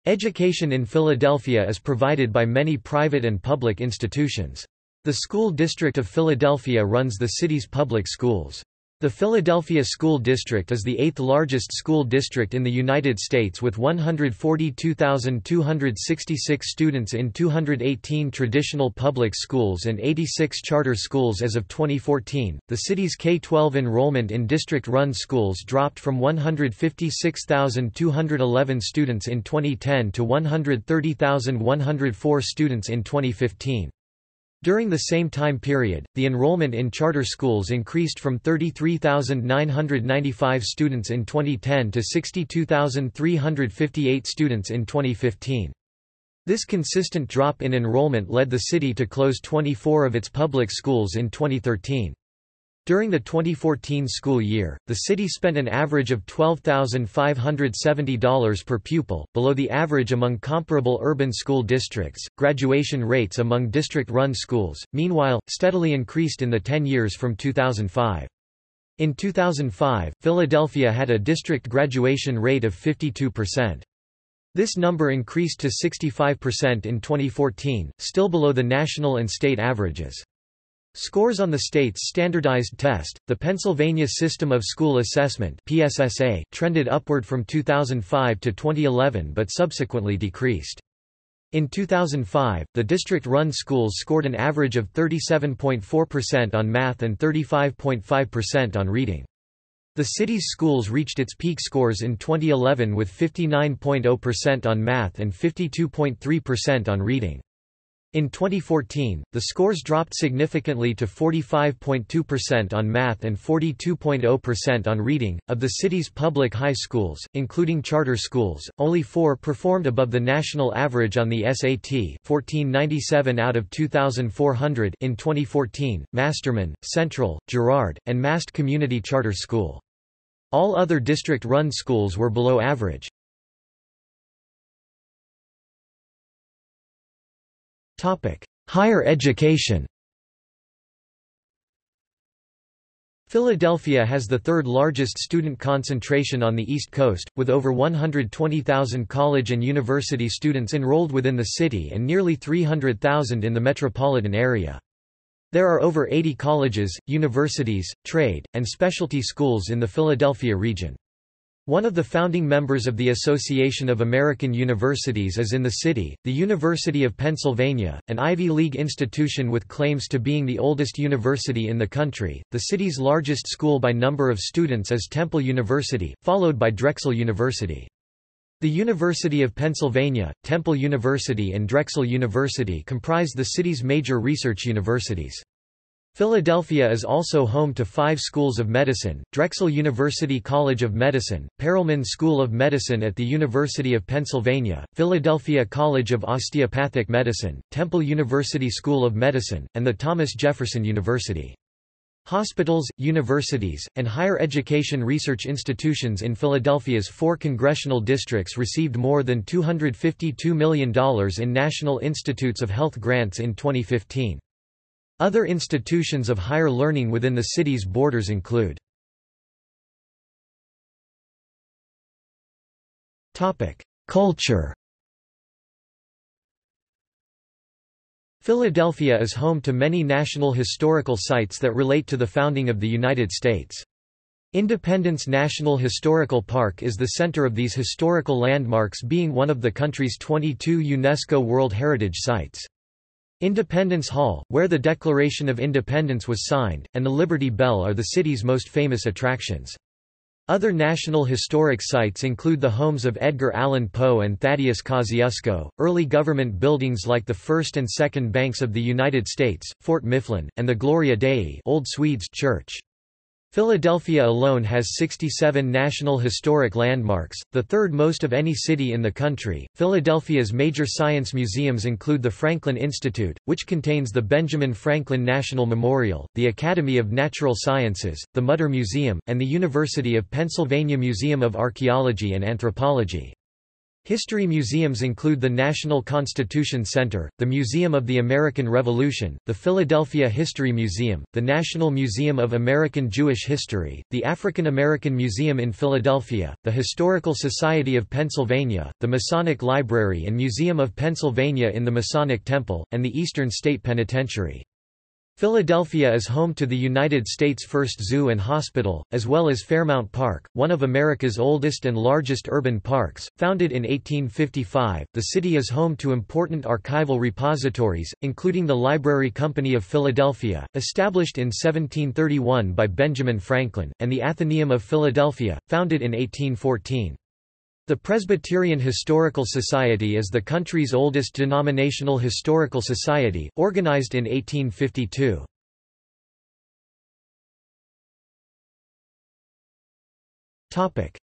Speaker 1: Education in Philadelphia is provided by many private and public institutions. The School District of Philadelphia runs the city's public schools. The Philadelphia School District is the eighth largest school district in the United States with 142,266 students in 218 traditional public schools and 86 charter schools as of 2014. The city's K 12 enrollment in district run schools dropped from 156,211 students in 2010 to 130,104 students in 2015. During the same time period, the enrollment in charter schools increased from 33,995 students in 2010 to 62,358 students in 2015. This consistent drop in enrollment led the city to close 24 of its public schools in 2013. During the 2014 school year, the city spent an average of $12,570 per pupil, below the average among comparable urban school districts. Graduation rates among district run schools, meanwhile, steadily increased in the 10 years from 2005. In 2005, Philadelphia had a district graduation rate of 52%. This number increased to 65% in 2014, still below the national and state averages. Scores on the state's standardized test, the Pennsylvania System of School Assessment PSSA, trended upward from 2005 to 2011 but subsequently decreased. In 2005, the district-run schools scored an average of 37.4% on math and 35.5% on reading. The city's schools reached its peak scores in 2011 with 59.0% on math and 52.3% on reading. In 2014, the scores dropped significantly to 45.2% on math and 42.0% on reading. Of the city's public high schools, including charter schools, only four performed above the national average on the SAT 1497 out of 2,400 in 2014, Masterman, Central, Girard, and Mast Community Charter School. All other district-run schools were below average. Higher education Philadelphia has the third largest student concentration on the East Coast, with over 120,000 college and university students enrolled within the city and nearly 300,000 in the metropolitan area. There are over 80 colleges, universities, trade, and specialty schools in the Philadelphia region. One of the founding members of the Association of American Universities is in the city, the University of Pennsylvania, an Ivy League institution with claims to being the oldest university in the country. The city's largest school by number of students is Temple University, followed by Drexel University. The University of Pennsylvania, Temple University and Drexel University comprise the city's major research universities. Philadelphia is also home to five schools of medicine, Drexel University College of Medicine, Perelman School of Medicine at the University of Pennsylvania, Philadelphia College of Osteopathic Medicine, Temple University School of Medicine, and the Thomas Jefferson University. Hospitals, universities, and higher education research institutions in Philadelphia's four congressional districts received more than $252 million in National Institutes of Health grants in 2015. Other institutions of higher learning within the city's borders include Culture Philadelphia is home to many national historical sites that relate to the founding of the United States. Independence National Historical Park is the center of these historical landmarks being one of the country's 22 UNESCO World Heritage Sites. Independence Hall, where the Declaration of Independence was signed, and the Liberty Bell are the city's most famous attractions. Other national historic sites include the homes of Edgar Allan Poe and Thaddeus Kosciuszko, early government buildings like the First and Second Banks of the United States, Fort Mifflin, and the Gloria Dei Old Swedes Church. Philadelphia alone has 67 National Historic Landmarks, the third most of any city in the country. Philadelphia's major science museums include the Franklin Institute, which contains the Benjamin Franklin National Memorial, the Academy of Natural Sciences, the Mutter Museum, and the University of Pennsylvania Museum of Archaeology and Anthropology. History museums include the National Constitution Center, the Museum of the American Revolution, the Philadelphia History Museum, the National Museum of American Jewish History, the African American Museum in Philadelphia, the Historical Society of Pennsylvania, the Masonic Library and Museum of Pennsylvania in the Masonic Temple, and the Eastern State Penitentiary. Philadelphia is home to the United States' first zoo and hospital, as well as Fairmount Park, one of America's oldest and largest urban parks. Founded in 1855, the city is home to important archival repositories, including the Library Company of Philadelphia, established in 1731 by Benjamin Franklin, and the Athenaeum of Philadelphia, founded in 1814. The Presbyterian Historical Society is the country's oldest denominational historical society, organized in 1852.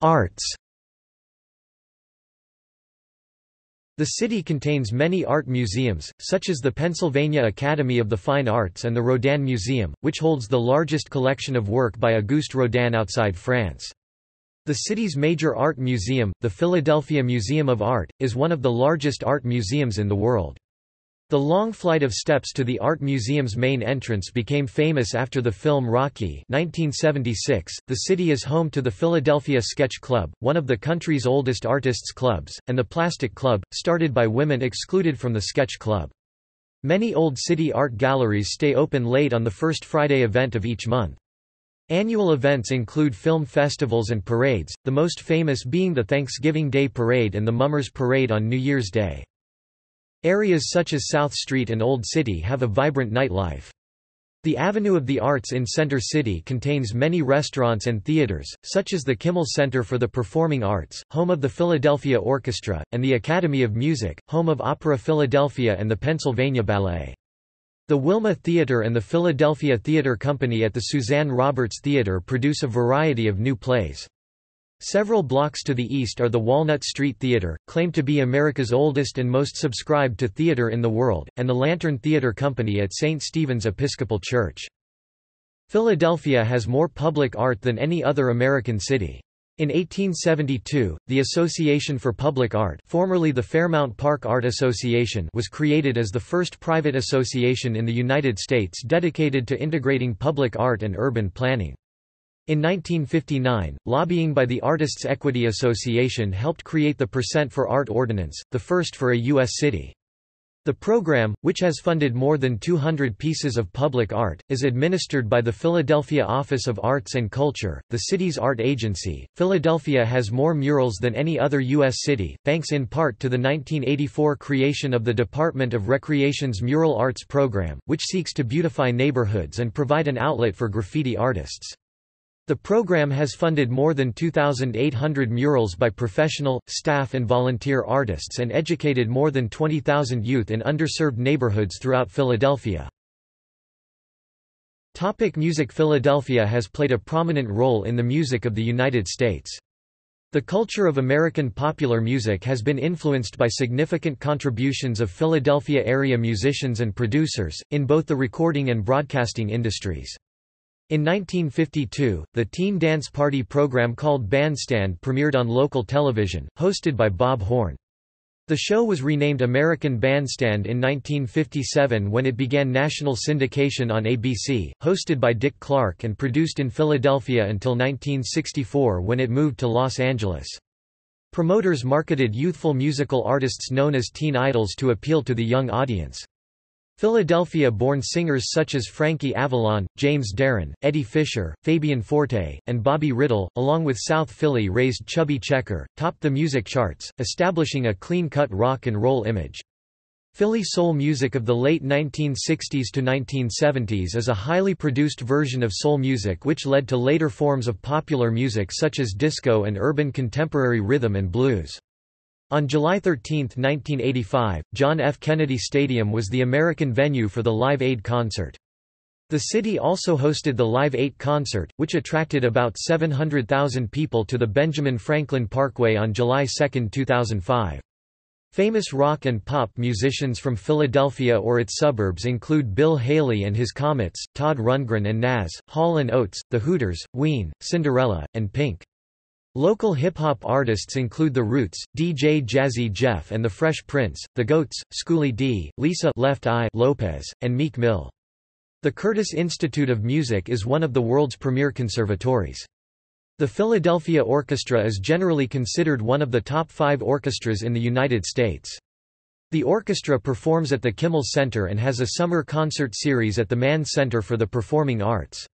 Speaker 1: Arts The city contains many art museums, such as the Pennsylvania Academy of the Fine Arts and the Rodin Museum, which holds the largest collection of work by Auguste Rodin outside France. The city's major art museum, the Philadelphia Museum of Art, is one of the largest art museums in the world. The long flight of steps to the art museum's main entrance became famous after the film Rocky 1976. .The city is home to the Philadelphia Sketch Club, one of the country's oldest artists' clubs, and the Plastic Club, started by women excluded from the Sketch Club. Many old city art galleries stay open late on the first Friday event of each month. Annual events include film festivals and parades, the most famous being the Thanksgiving Day Parade and the Mummers Parade on New Year's Day. Areas such as South Street and Old City have a vibrant nightlife. The Avenue of the Arts in Center City contains many restaurants and theaters, such as the Kimmel Center for the Performing Arts, home of the Philadelphia Orchestra, and the Academy of Music, home of Opera Philadelphia and the Pennsylvania Ballet. The Wilma Theater and the Philadelphia Theater Company at the Suzanne Roberts Theater produce a variety of new plays. Several blocks to the east are the Walnut Street Theater, claimed to be America's oldest and most subscribed to theater in the world, and the Lantern Theater Company at St. Stephen's Episcopal Church. Philadelphia has more public art than any other American city. In 1872, the Association for Public Art formerly the Fairmount Park Art Association was created as the first private association in the United States dedicated to integrating public art and urban planning. In 1959, lobbying by the Artists' Equity Association helped create the Percent for Art Ordinance, the first for a U.S. city. The program, which has funded more than 200 pieces of public art, is administered by the Philadelphia Office of Arts and Culture, the city's art agency. Philadelphia has more murals than any other U.S. city, thanks in part to the 1984 creation of the Department of Recreation's Mural Arts Program, which seeks to beautify neighborhoods and provide an outlet for graffiti artists. The program has funded more than 2,800 murals by professional, staff and volunteer artists and educated more than 20,000 youth in underserved neighborhoods throughout Philadelphia. Topic music Philadelphia has played a prominent role in the music of the United States. The culture of American popular music has been influenced by significant contributions of Philadelphia area musicians and producers, in both the recording and broadcasting industries. In 1952, the teen dance party program called Bandstand premiered on local television, hosted by Bob Horn. The show was renamed American Bandstand in 1957 when it began national syndication on ABC, hosted by Dick Clark and produced in Philadelphia until 1964 when it moved to Los Angeles. Promoters marketed youthful musical artists known as teen idols to appeal to the young audience. Philadelphia-born singers such as Frankie Avalon, James Darren, Eddie Fisher, Fabian Forte, and Bobby Rydell, along with South Philly-raised Chubby Checker, topped the music charts, establishing a clean-cut rock and roll image. Philly soul music of the late 1960s to 1970s is a highly produced version of soul music which led to later forms of popular music such as disco and urban contemporary rhythm and blues. On July 13, 1985, John F. Kennedy Stadium was the American venue for the Live Aid concert. The city also hosted the Live 8 concert, which attracted about 700,000 people to the Benjamin Franklin Parkway on July 2, 2005. Famous rock and pop musicians from Philadelphia or its suburbs include Bill Haley and his Comets, Todd Rundgren and Nazz, Hall & Oates, The Hooters, Ween, Cinderella, and Pink. Local hip-hop artists include The Roots, DJ Jazzy Jeff and The Fresh Prince, The Goats, Schooly D, Lisa Left Eye Lopes, and Meek Mill. The Curtis Institute of Music is one of the world's premier conservatories. The Philadelphia Orchestra is generally considered one of the top five orchestras in the United States. The orchestra performs at the Kimmel Center and has a summer concert series at the Mann Center for the Performing Arts.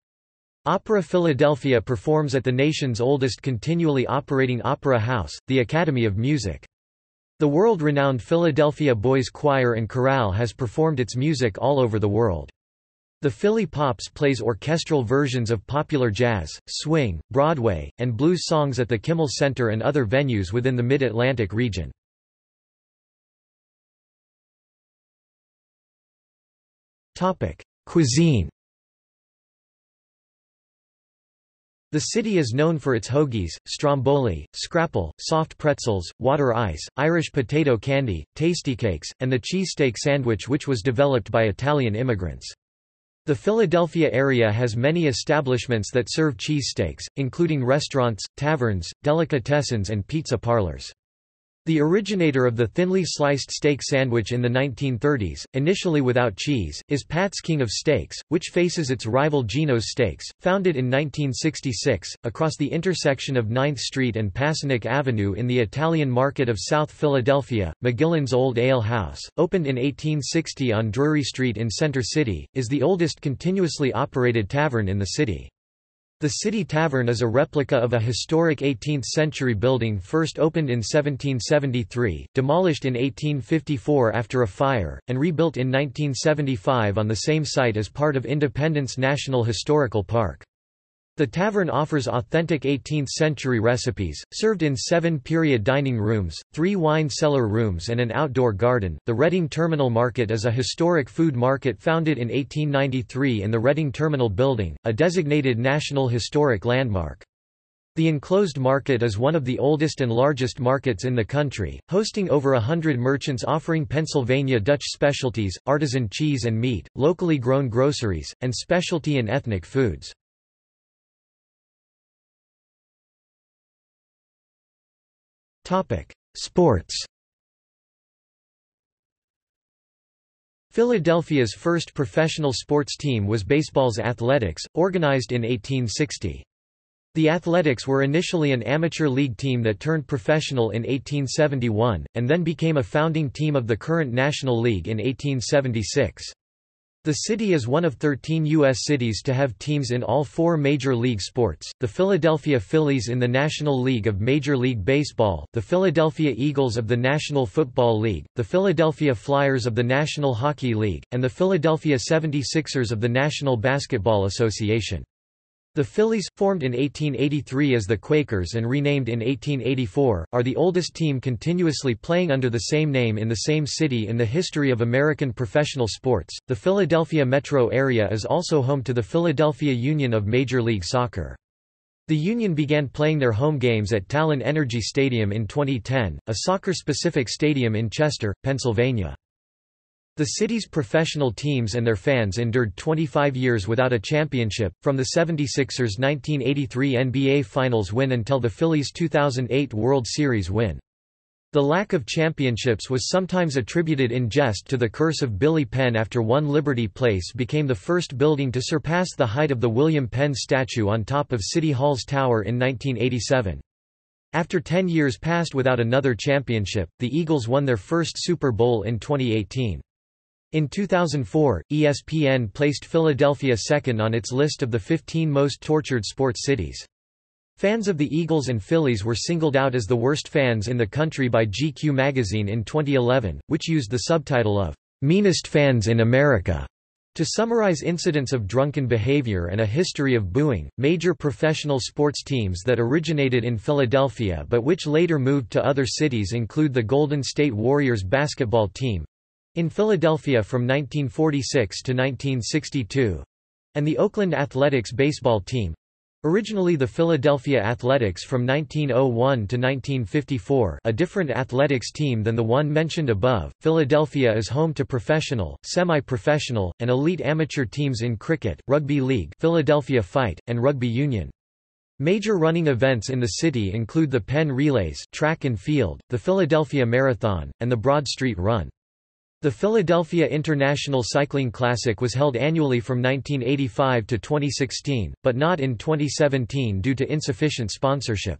Speaker 1: Opera Philadelphia performs at the nation's oldest continually operating opera house, the Academy of Music. The world-renowned Philadelphia Boys Choir and Chorale has performed its music all over the world. The Philly Pops plays orchestral versions of popular jazz, swing, Broadway, and blues songs at the Kimmel Center and other venues within the Mid-Atlantic region. Cuisine The city is known for its hoagies, stromboli, scrapple, soft pretzels, water ice, Irish potato candy, Tastykakes, and the cheesesteak sandwich which was developed by Italian immigrants. The Philadelphia area has many establishments that serve cheesesteaks, including restaurants, taverns, delicatessens and pizza parlors. The originator of the thinly sliced steak sandwich in the 1930s, initially without cheese, is Pat's King of Steaks, which faces its rival Geno's Steaks, founded in 1966, across the intersection of 9th Street and Passyunk Avenue in the Italian market of South Philadelphia. McGillin's Old Ale House, opened in 1860 on Drury Street in Center City, is the oldest continuously operated tavern in the city. The City Tavern is a replica of a historic 18th-century building first opened in 1773, demolished in 1854 after a fire, and rebuilt in 1975 on the same site as part of Independence National Historical Park. The tavern offers authentic 18th-century recipes, served in seven period dining rooms, three wine cellar rooms and an outdoor garden. The Reading Terminal Market is a historic food market founded in 1893 in the Reading Terminal Building, a designated National Historic Landmark. The enclosed market is one of the oldest and largest markets in the country, hosting over a hundred merchants offering Pennsylvania Dutch specialties, artisan cheese and meat, locally grown groceries, and specialty and ethnic foods. Sports Philadelphia's first professional sports team was baseball's Athletics, organized in 1860. The Athletics were initially an amateur league team that turned professional in 1871, and then became a founding team of the current National League in 1876. The city is one of 13 U.S. cities to have teams in all four major league sports, the Philadelphia Phillies in the National League of Major League Baseball, the Philadelphia Eagles of the National Football League, the Philadelphia Flyers of the National Hockey League, and the Philadelphia 76ers of the National Basketball Association. The Phillies, formed in 1883 as the Quakers and renamed in 1884, are the oldest team continuously playing under the same name in the same city in the history of American professional sports. The Philadelphia metro area is also home to the Philadelphia Union of Major League Soccer. The Union began playing their home games at Talen Energy Stadium in 2010, a soccer-specific stadium in Chester, Pennsylvania. The city's professional teams and their fans endured 25 years without a championship, from the 76ers' 1983 NBA Finals win until the Phillies' 2008 World Series win. The lack of championships was sometimes attributed in jest to the curse of Billy Penn after One Liberty Place became the first building to surpass the height of the William Penn statue on top of City Hall's tower in 1987. After 10 years passed without another championship, the Eagles won their first Super Bowl in 2018. In 2004, ESPN placed Philadelphia second on its list of the 15 most tortured sports cities. Fans of the Eagles and Phillies were singled out as the worst fans in the country by GQ magazine in 2011, which used the subtitle of Meanest Fans in America. To summarize incidents of drunken behavior and a history of booing, major professional sports teams that originated in Philadelphia but which later moved to other cities include the Golden State Warriors basketball team, in Philadelphia from 1946 to 1962 and the Oakland Athletics baseball team originally the Philadelphia Athletics from 1901 to 1954 a different athletics team than the one mentioned above. Philadelphia is home to professional, semi-professional, and elite amateur teams in cricket, rugby league Philadelphia Fight, and rugby union. Major running events in the city include the Penn Relays track and field, the Philadelphia Marathon, and the Broad Street Run. The Philadelphia International Cycling Classic was held annually from 1985 to 2016, but not in 2017 due to insufficient sponsorship.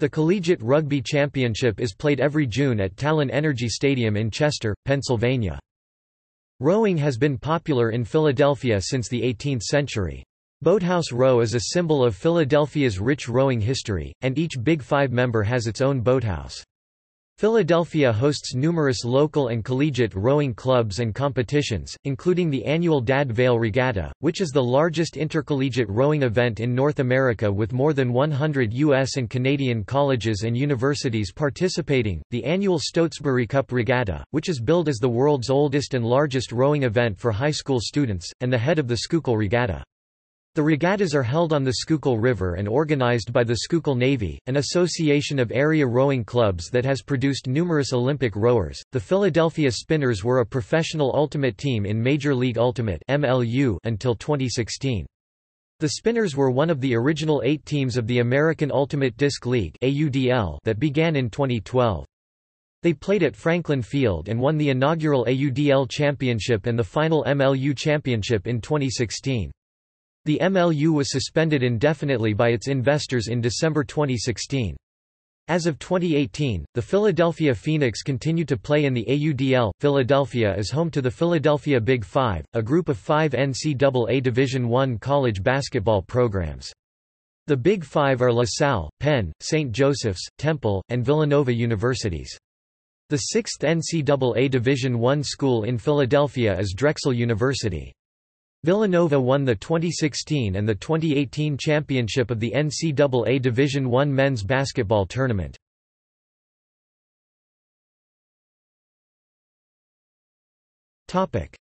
Speaker 1: The Collegiate Rugby Championship is played every June at Talen Energy Stadium in Chester, Pennsylvania. Rowing has been popular in Philadelphia since the 18th century. Boathouse Row is a symbol of Philadelphia's rich rowing history, and each Big Five member has its own boathouse. Philadelphia hosts numerous local and collegiate rowing clubs and competitions, including the annual Dad Vale Regatta, which is the largest intercollegiate rowing event in North America with more than 100 U.S. and Canadian colleges and universities participating, the annual Stotesbury Cup Regatta, which is billed as the world's oldest and largest rowing event for high school students, and the head of the Schuylkill Regatta. The regattas are held on the Schuylkill River and organized by the Schuylkill Navy, an association of area rowing clubs that has produced numerous Olympic rowers. The Philadelphia Spinners were a professional ultimate team in Major League Ultimate (MLU) until 2016. The Spinners were one of the original 8 teams of the American Ultimate Disc League (AUDL) that began in 2012. They played at Franklin Field and won the inaugural AUDL championship and the final MLU championship in 2016. The MLU was suspended indefinitely by its investors in December 2016. As of 2018, the Philadelphia Phoenix continue to play in the AUDL. Philadelphia is home to the Philadelphia Big Five, a group of five NCAA Division I college basketball programs. The Big Five are La Salle, Penn, St. Joseph's, Temple, and Villanova universities. The sixth NCAA Division I school in Philadelphia is Drexel University. Villanova won the 2016 and the 2018 championship of the NCAA Division I men's basketball tournament.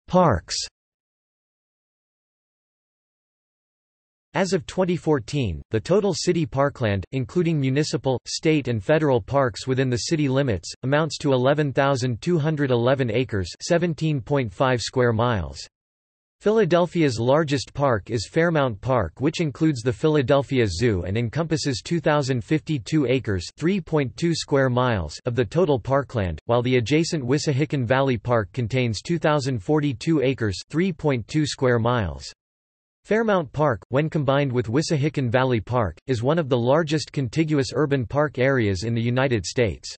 Speaker 1: Parks As of 2014, the total city parkland, including municipal, state and federal parks within the city limits, amounts to 11,211 acres 17.5 square miles. Philadelphia's largest park is Fairmount Park which includes the Philadelphia Zoo and encompasses 2,052 acres (3.2 square miles of the total parkland, while the adjacent Wissahickon Valley Park contains 2,042 acres (3.2 square miles). Fairmount Park, when combined with Wissahickon Valley Park, is one of the largest contiguous urban park areas in the United States.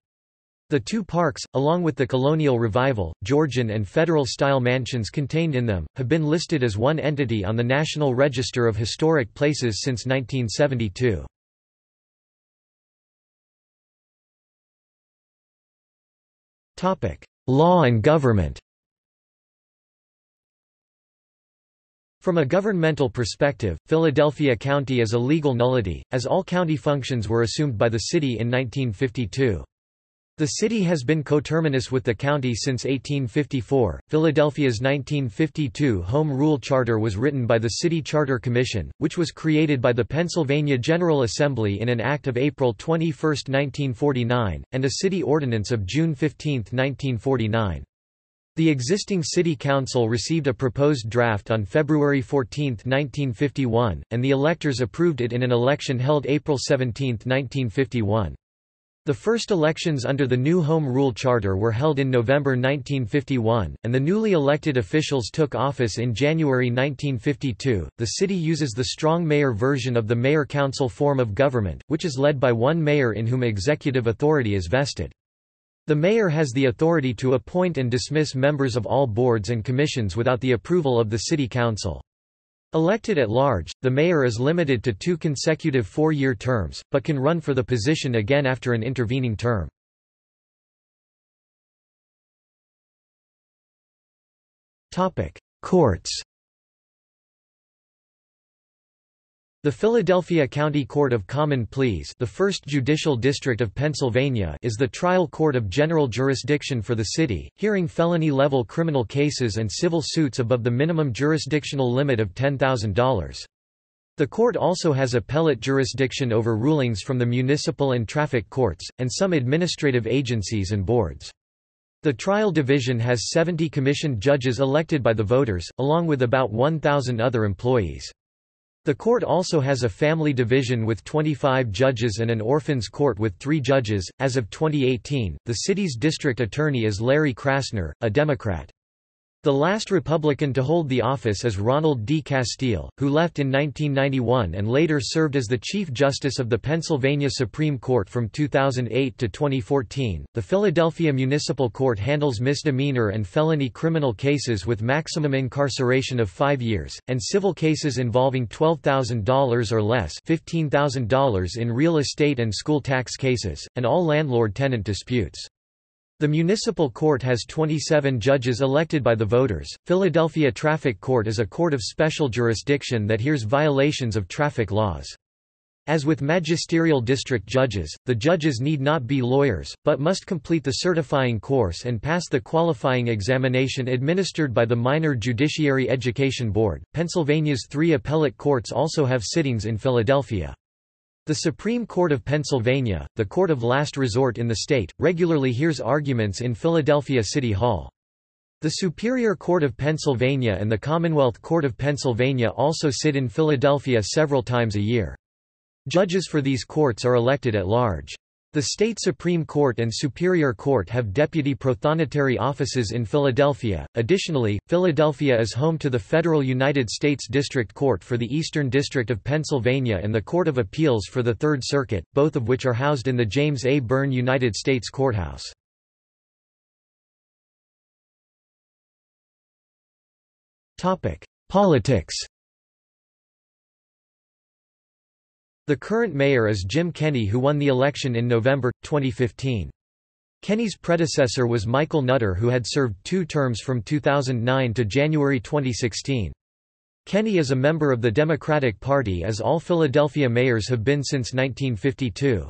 Speaker 1: The two parks, along with the colonial revival, Georgian and federal-style mansions contained in them, have been listed as one entity on the National Register of Historic Places since 1972. Law and government From a governmental perspective, Philadelphia County is a legal nullity, as all county functions were assumed by the city in 1952. The city has been coterminous with the county since 1854. Philadelphia's 1952 Home Rule Charter was written by the City Charter Commission, which was created by the Pennsylvania General Assembly in an act of April 21, 1949, and a city ordinance of June 15, 1949. The existing city council received a proposed draft on February 14, 1951, and the electors approved it in an election held April 17, 1951. The first elections under the new Home Rule Charter were held in November 1951, and the newly elected officials took office in January 1952. The city uses the strong mayor version of the mayor-council form of government, which is led by one mayor in whom executive authority is vested. The mayor has the authority to appoint and dismiss members of all boards and commissions without the approval of the city council. Elected at large, the mayor is limited to two consecutive four-year terms, but can run for the position again after an intervening term. Courts The Philadelphia County Court of Common Pleas the first judicial district of Pennsylvania is the trial court of general jurisdiction for the city, hearing felony-level criminal cases and civil suits above the minimum jurisdictional limit of $10,000. The court also has appellate jurisdiction over rulings from the municipal and traffic courts, and some administrative agencies and boards. The trial division has 70 commissioned judges elected by the voters, along with about 1,000 other employees. The court also has a family division with 25 judges and an orphans court with three judges. As of 2018, the city's district attorney is Larry Krasner, a Democrat. The last Republican to hold the office is Ronald D. Castille, who left in 1991 and later served as the Chief Justice of the Pennsylvania Supreme Court from 2008 to 2014. The Philadelphia Municipal Court handles misdemeanor and felony criminal cases with maximum incarceration of five years, and civil cases involving $12,000 or less $15,000 in real estate and school tax cases, and all landlord-tenant disputes. The municipal court has 27 judges elected by the voters. Philadelphia Traffic Court is a court of special jurisdiction that hears violations of traffic laws. As with magisterial district judges, the judges need not be lawyers, but must complete the certifying course and pass the qualifying examination administered by the Minor Judiciary Education Board. Pennsylvania's three appellate courts also have sittings in Philadelphia. The Supreme Court of Pennsylvania, the court of last resort in the state, regularly hears arguments in Philadelphia City Hall. The Superior Court of Pennsylvania and the Commonwealth Court of Pennsylvania also sit in Philadelphia several times a year. Judges for these courts are elected at large. The state Supreme Court and Superior Court have deputy prothonotary offices in Philadelphia. Additionally, Philadelphia is home to the federal United States District Court for the Eastern District of Pennsylvania and the Court of Appeals for the Third Circuit, both of which are housed in the James A. Byrne United States Courthouse. Topic: Politics. The current mayor is Jim Kenney who won the election in November, 2015. Kenney's predecessor was Michael Nutter who had served two terms from 2009 to January 2016. Kenney is a member of the Democratic Party as all Philadelphia mayors have been since 1952.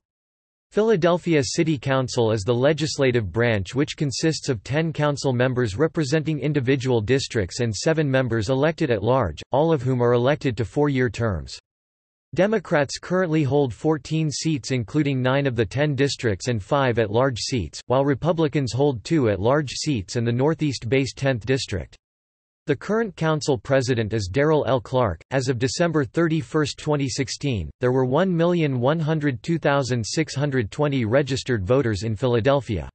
Speaker 1: Philadelphia City Council is the legislative branch which consists of 10 council members representing individual districts and seven members elected at large, all of whom are elected to four-year terms. Democrats currently hold 14 seats including 9 of the 10 districts and 5 at-large seats, while Republicans hold 2 at-large seats and the northeast-based 10th district. The current council president is Darrell L. Clarke. As of December 31, 2016, there were 1,102,620 registered voters in Philadelphia.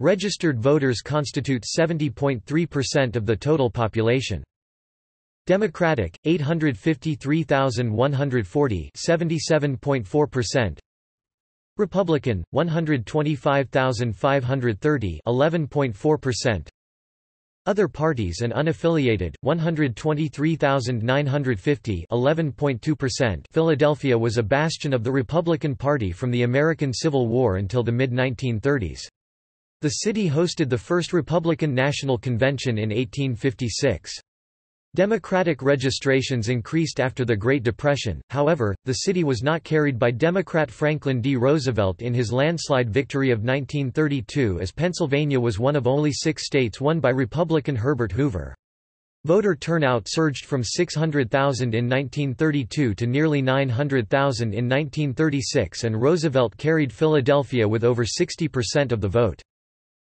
Speaker 1: Registered voters constitute 70.3% of the total population. Democratic 853,140 77.4% Republican 125,530 11.4% Other parties and unaffiliated 123,950 11.2% Philadelphia was a bastion of the Republican Party from the American Civil War until the mid-1930s. The city hosted the first Republican National Convention in 1856. Democratic registrations increased after the Great Depression, however, the city was not carried by Democrat Franklin D. Roosevelt in his landslide victory of 1932 as Pennsylvania was one of only six states won by Republican Herbert Hoover. Voter turnout surged from 600,000 in 1932 to nearly 900,000 in 1936 and Roosevelt carried Philadelphia with over 60% of the vote.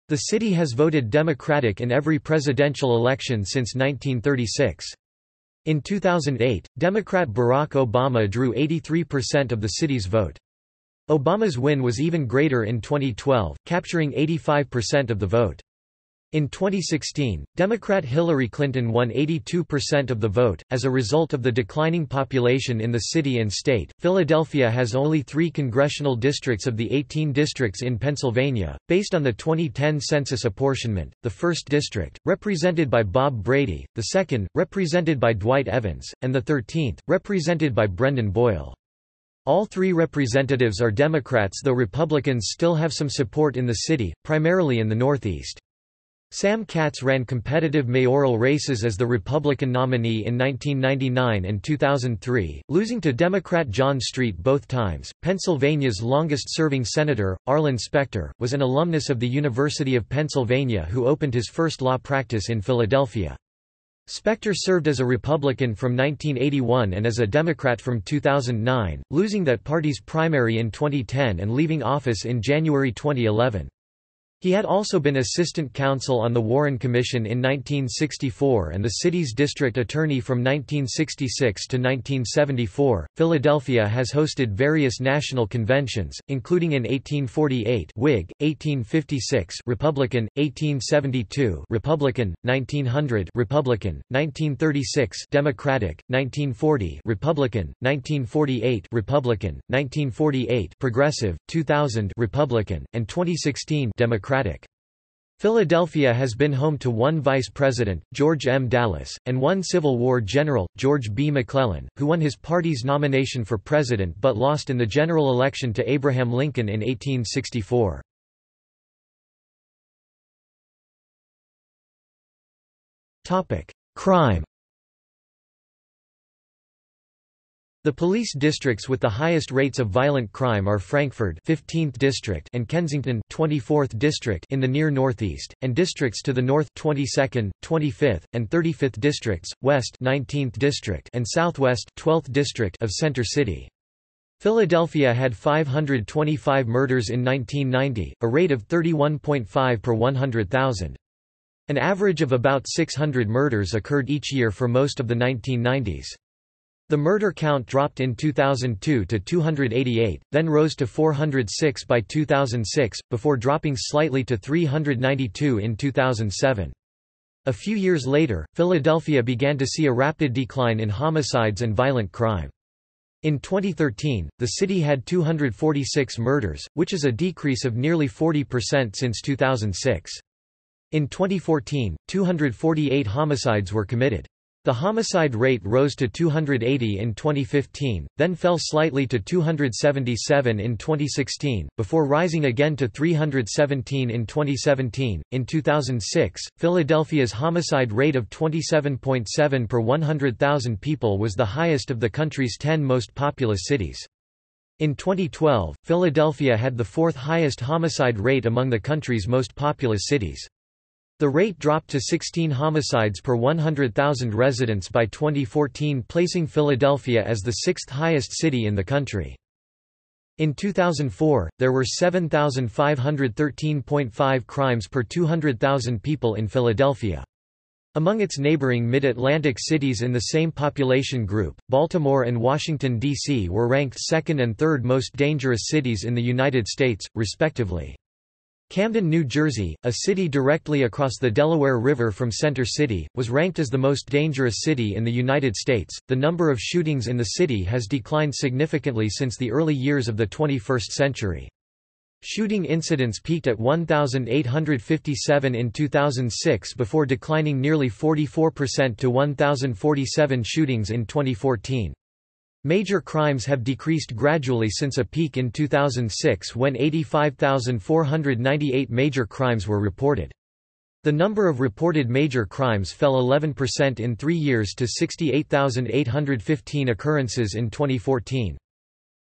Speaker 1: The city has voted Democratic in every presidential election since 1936. In 2008, Democrat Barack Obama drew 83% of the city's vote. Obama's win was even greater in 2012, capturing 85% of the vote. In 2016, Democrat Hillary Clinton won 82% of the vote. As a result of the declining population in the city and state, Philadelphia has only three congressional districts of the 18 districts in Pennsylvania, based on the 2010 census apportionment. The 1st District, represented by Bob Brady, the 2nd, represented by Dwight Evans, and the 13th, represented by Brendan Boyle. All three representatives are Democrats though Republicans still have some support in the city, primarily in the Northeast. Sam Katz ran competitive mayoral races as the Republican nominee in 1999 and 2003, losing to Democrat John Street both times. Pennsylvania's longest serving senator, Arlen Specter, was an alumnus of the University of Pennsylvania who opened his first law practice in Philadelphia. Specter served as a Republican from 1981 and as a Democrat from 2009, losing that party's primary in 2010 and leaving office in January 2011. He had also been assistant counsel on the Warren Commission in 1964 and the city's district attorney from 1966 to 1974. Philadelphia has hosted various national conventions, including in 1848 Whig, 1856 Republican, 1872 Republican, 1900 Republican, 1936 Democratic, 1940 Republican, 1948 Republican, 1948 Progressive, 2000 Republican, and 2016 Democratic. Democratic. Philadelphia has been home to one vice president, George M. Dallas, and one Civil War general, George B. McClellan, who won his party's nomination for president but lost in the general election to Abraham Lincoln in 1864. Crime The police districts with the highest rates of violent crime are Frankford 15th district and Kensington 24th district in the near northeast, and districts to the north 22nd, 25th, and 35th districts, west 19th district and southwest 12th district of Center City. Philadelphia had 525 murders in 1990, a rate of 31.5 per 100,000. An average of about 600 murders occurred each year for most of the 1990s. The murder count dropped in 2002 to 288, then rose to 406 by 2006, before dropping slightly to 392 in 2007. A few years later, Philadelphia began to see a rapid decline in homicides and violent crime. In 2013, the city had 246 murders, which is a decrease of nearly 40% since 2006. In 2014, 248 homicides were committed. The homicide rate rose to 280 in 2015, then fell slightly to 277 in 2016, before rising again to 317 in 2017. In 2006, Philadelphia's homicide rate of 27.7 per 100,000 people was the highest of the country's 10 most populous cities. In 2012, Philadelphia had the fourth highest homicide rate among the country's most populous cities. The rate dropped to 16 homicides per 100,000 residents by 2014 placing Philadelphia as the sixth highest city in the country. In 2004, there were 7,513.5 crimes per 200,000 people in Philadelphia. Among its neighboring mid-Atlantic cities in the same population group, Baltimore and Washington, D.C. were ranked second and third most dangerous cities in the United States, respectively. Camden, New Jersey, a city directly across the Delaware River from Center City, was ranked as the most dangerous city in the United States. The number of shootings in the city has declined significantly since the early years of the 21st century. Shooting incidents peaked at 1,857 in 2006 before declining nearly 44% to 1,047 shootings in 2014. Major crimes have decreased gradually since a peak in 2006 when 85,498 major crimes were reported. The number of reported major crimes fell 11% in three years to 68,815 occurrences in 2014.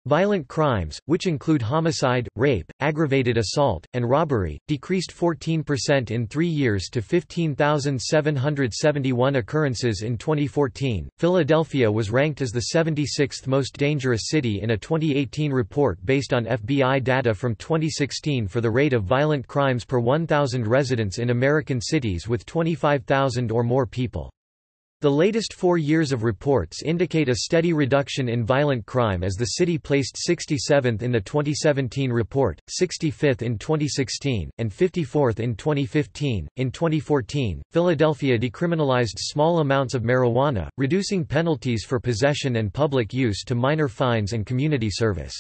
Speaker 1: Violent crimes, which include homicide, rape, aggravated assault, and robbery, decreased 14% in three years to 15,771 occurrences in 2014. Philadelphia was ranked as the 76th most dangerous city in a 2018 report based on FBI data from 2016 for the rate of violent crimes per 1,000 residents in American cities with 25,000 or more people. The latest four years of reports indicate a steady reduction in violent crime as the city placed 67th in the 2017 report, 65th in 2016, and 54th in 2015. In 2014, Philadelphia decriminalized small amounts of marijuana, reducing penalties for possession and public use to minor fines and community service.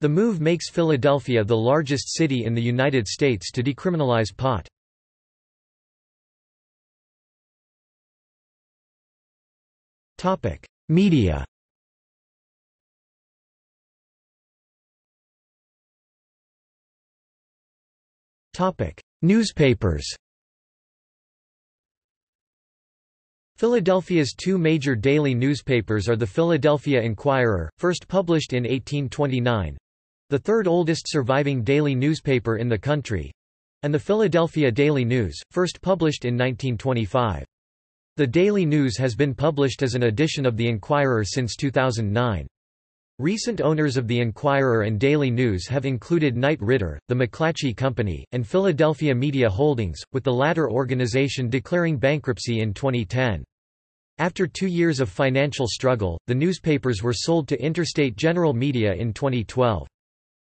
Speaker 1: The move makes Philadelphia the largest city in the United States to decriminalize pot. Media. Topic: Newspapers. Philadelphia's two major daily newspapers are the Philadelphia Inquirer, first published in 1829—the third oldest surviving daily newspaper in the country—and the Philadelphia Daily News, first published in 1925. The Daily News has been published as an edition of The Inquirer since 2009. Recent owners of The Inquirer and Daily News have included Knight Ridder, the McClatchy Company, and Philadelphia Media Holdings, with the latter organization declaring bankruptcy in 2010. After two years of financial struggle, the newspapers were sold to Interstate General Media in 2012.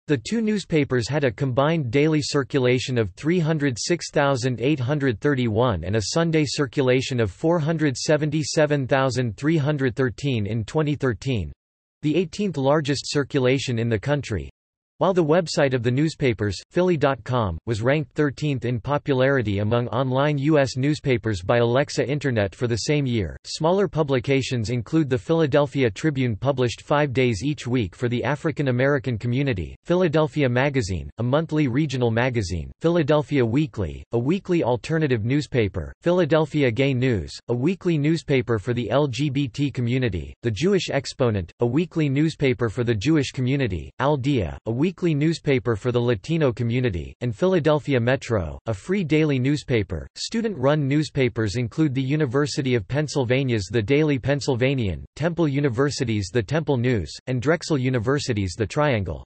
Speaker 1: The two newspapers had a combined daily circulation of 306,831 and a Sunday circulation of 477,313 in 2013—the 18th largest circulation in the country. While the website of the newspapers, Philly.com, was ranked 13th in popularity among online U.S. newspapers by Alexa Internet for the same year, smaller publications include the Philadelphia Tribune published five days each week for the African American community, Philadelphia Magazine, a monthly regional magazine, Philadelphia Weekly, a weekly alternative newspaper, Philadelphia Gay News, a weekly newspaper for the LGBT community, The Jewish Exponent, a weekly newspaper for the Jewish community, Al Dia, a weekly newspaper for the Latino community, and Philadelphia Metro, a free daily newspaper. Student run newspapers include the University of Pennsylvania's The Daily Pennsylvanian, Temple University's The Temple News, and Drexel University's The Triangle.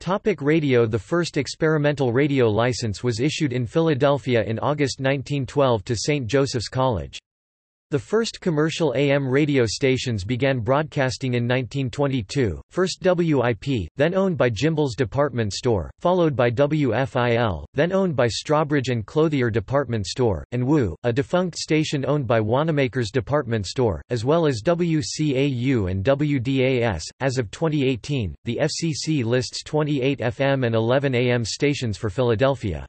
Speaker 1: Topic radio The first experimental radio license was issued in Philadelphia in August 1912 to St. Joseph's College. The first commercial AM radio stations began broadcasting in 1922, first WIP, then owned by Gimbel's Department Store, followed by WFIL, then owned by Strawbridge and Clothier Department Store, and WU, a defunct station owned by Wanamaker's Department Store, as well as WCAU and WDAS. As of 2018, the FCC lists 28 FM and 11 AM stations for Philadelphia.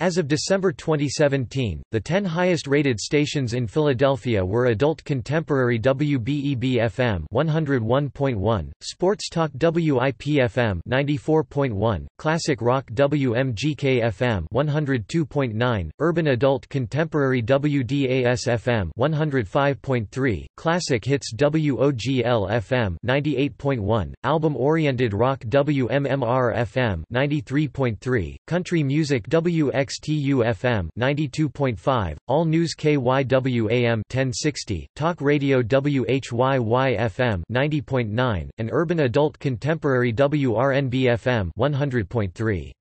Speaker 1: As of December 2017, the 10 highest-rated stations in Philadelphia were Adult Contemporary WBEB-FM 101.1, Sports Talk WIP-FM 94.1, Classic Rock WMGK-FM 102.9, Urban Adult Contemporary WDAS-FM 105.3, Classic Hits WOGL-FM 98.1, Album-Oriented Rock WMMR-FM 93.3, Country Music WX XTU-FM 92.5, All News KYW-AM 1060, Talk Radio WHYY-FM 90.9, and Urban Adult Contemporary WRNB-FM 100.3.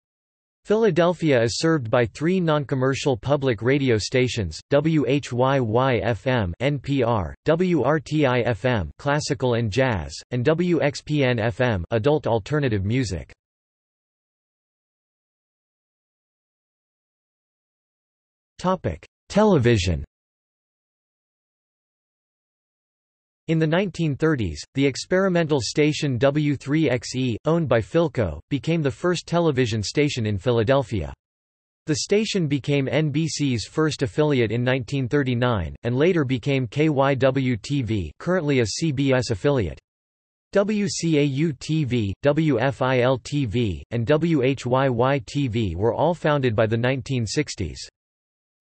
Speaker 1: Philadelphia is served by three non-commercial public radio stations: WHYY-FM (NPR), WRTI-FM (Classical and Jazz), and WXPN-FM (Adult Alternative Music). Topic: Television. In the 1930s, the experimental station W3XE, owned by Philco, became the first television station in Philadelphia. The station became NBC's first affiliate in 1939, and later became KYW-TV currently a CBS affiliate. WCAU-TV, WFIL-TV, and WHYY-TV were all founded by the 1960s.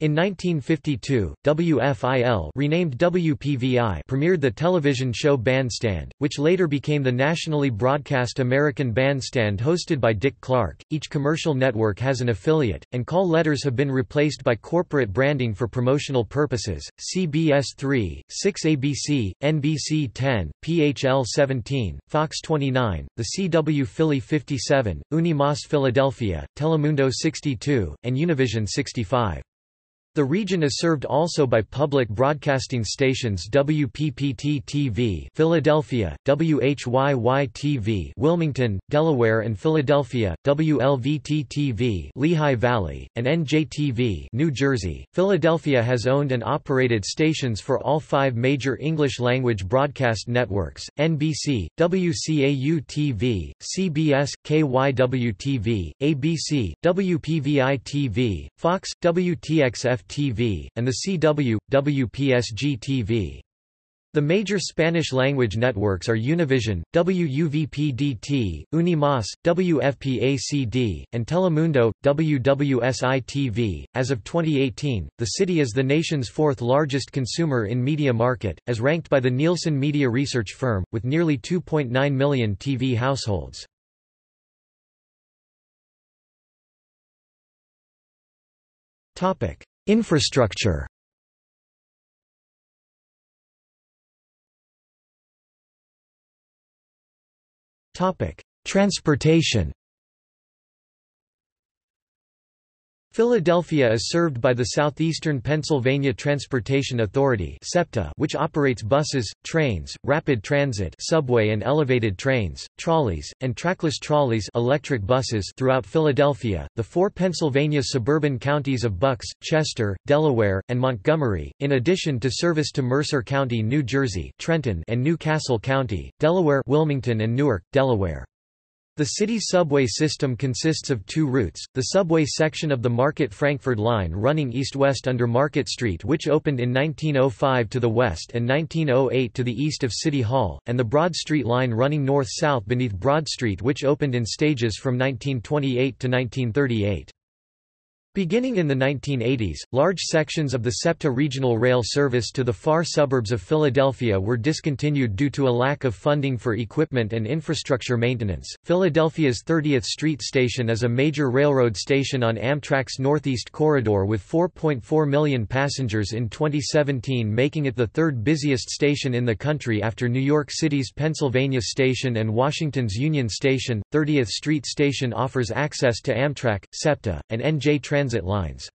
Speaker 1: In 1952, WFIL renamed WPVI premiered the television show Bandstand, which later became the nationally broadcast American Bandstand hosted by Dick Clark. Each commercial network has an affiliate, and call letters have been replaced by corporate branding for promotional purposes. CBS 3, 6 ABC, NBC 10, PHL 17, Fox 29, the CW Philly 57, Unimas Philadelphia, Telemundo 62, and Univision 65. The region is served also by public broadcasting stations WPPT-TV Philadelphia, WHYY-TV Wilmington, Delaware and Philadelphia, WLVT-TV Lehigh Valley, and NJTV New Jersey. Philadelphia has owned and operated stations for all five major English-language broadcast networks, NBC, WCAU-TV, CBS, KYW-TV, ABC, WPVI-TV, Fox, WTXF TV, and the CW, WPSG TV. The major Spanish-language networks are Univision, WUVP-DT, Unimas, WFPACD, and Telemundo, WWSI-TV. As of 2018, the city is the nation's fourth largest consumer in media market, as ranked by the Nielsen media research firm, with nearly 2.9 million TV households. Infrastructure. Transportation Philadelphia is served by the Southeastern Pennsylvania Transportation Authority SEPTA, which operates buses, trains, rapid transit subway and elevated trains, trolleys, and trackless trolleys electric buses throughout Philadelphia, the four Pennsylvania suburban counties of Bucks, Chester, Delaware, and Montgomery, in addition to service to Mercer County, New Jersey Trenton and New Castle County, Delaware Wilmington and Newark, Delaware. The city's subway system consists of two routes, the subway section of the Market-Frankford line running east-west under Market Street which opened in 1905 to the west and 1908 to the east of City Hall, and the Broad Street line running north-south beneath Broad Street which opened in stages from 1928 to 1938. Beginning in the 1980s, large sections of the SEPTA regional rail service to the far suburbs of Philadelphia were discontinued due to a lack of funding for equipment and infrastructure maintenance. Philadelphia's 30th Street Station is a major railroad station on Amtrak's Northeast Corridor with 4.4 million passengers in 2017, making it the third busiest station in the country after New York City's Pennsylvania Station and Washington's Union Station. 30th Street Station offers access to Amtrak, SEPTA, and NJ Transit transit lines.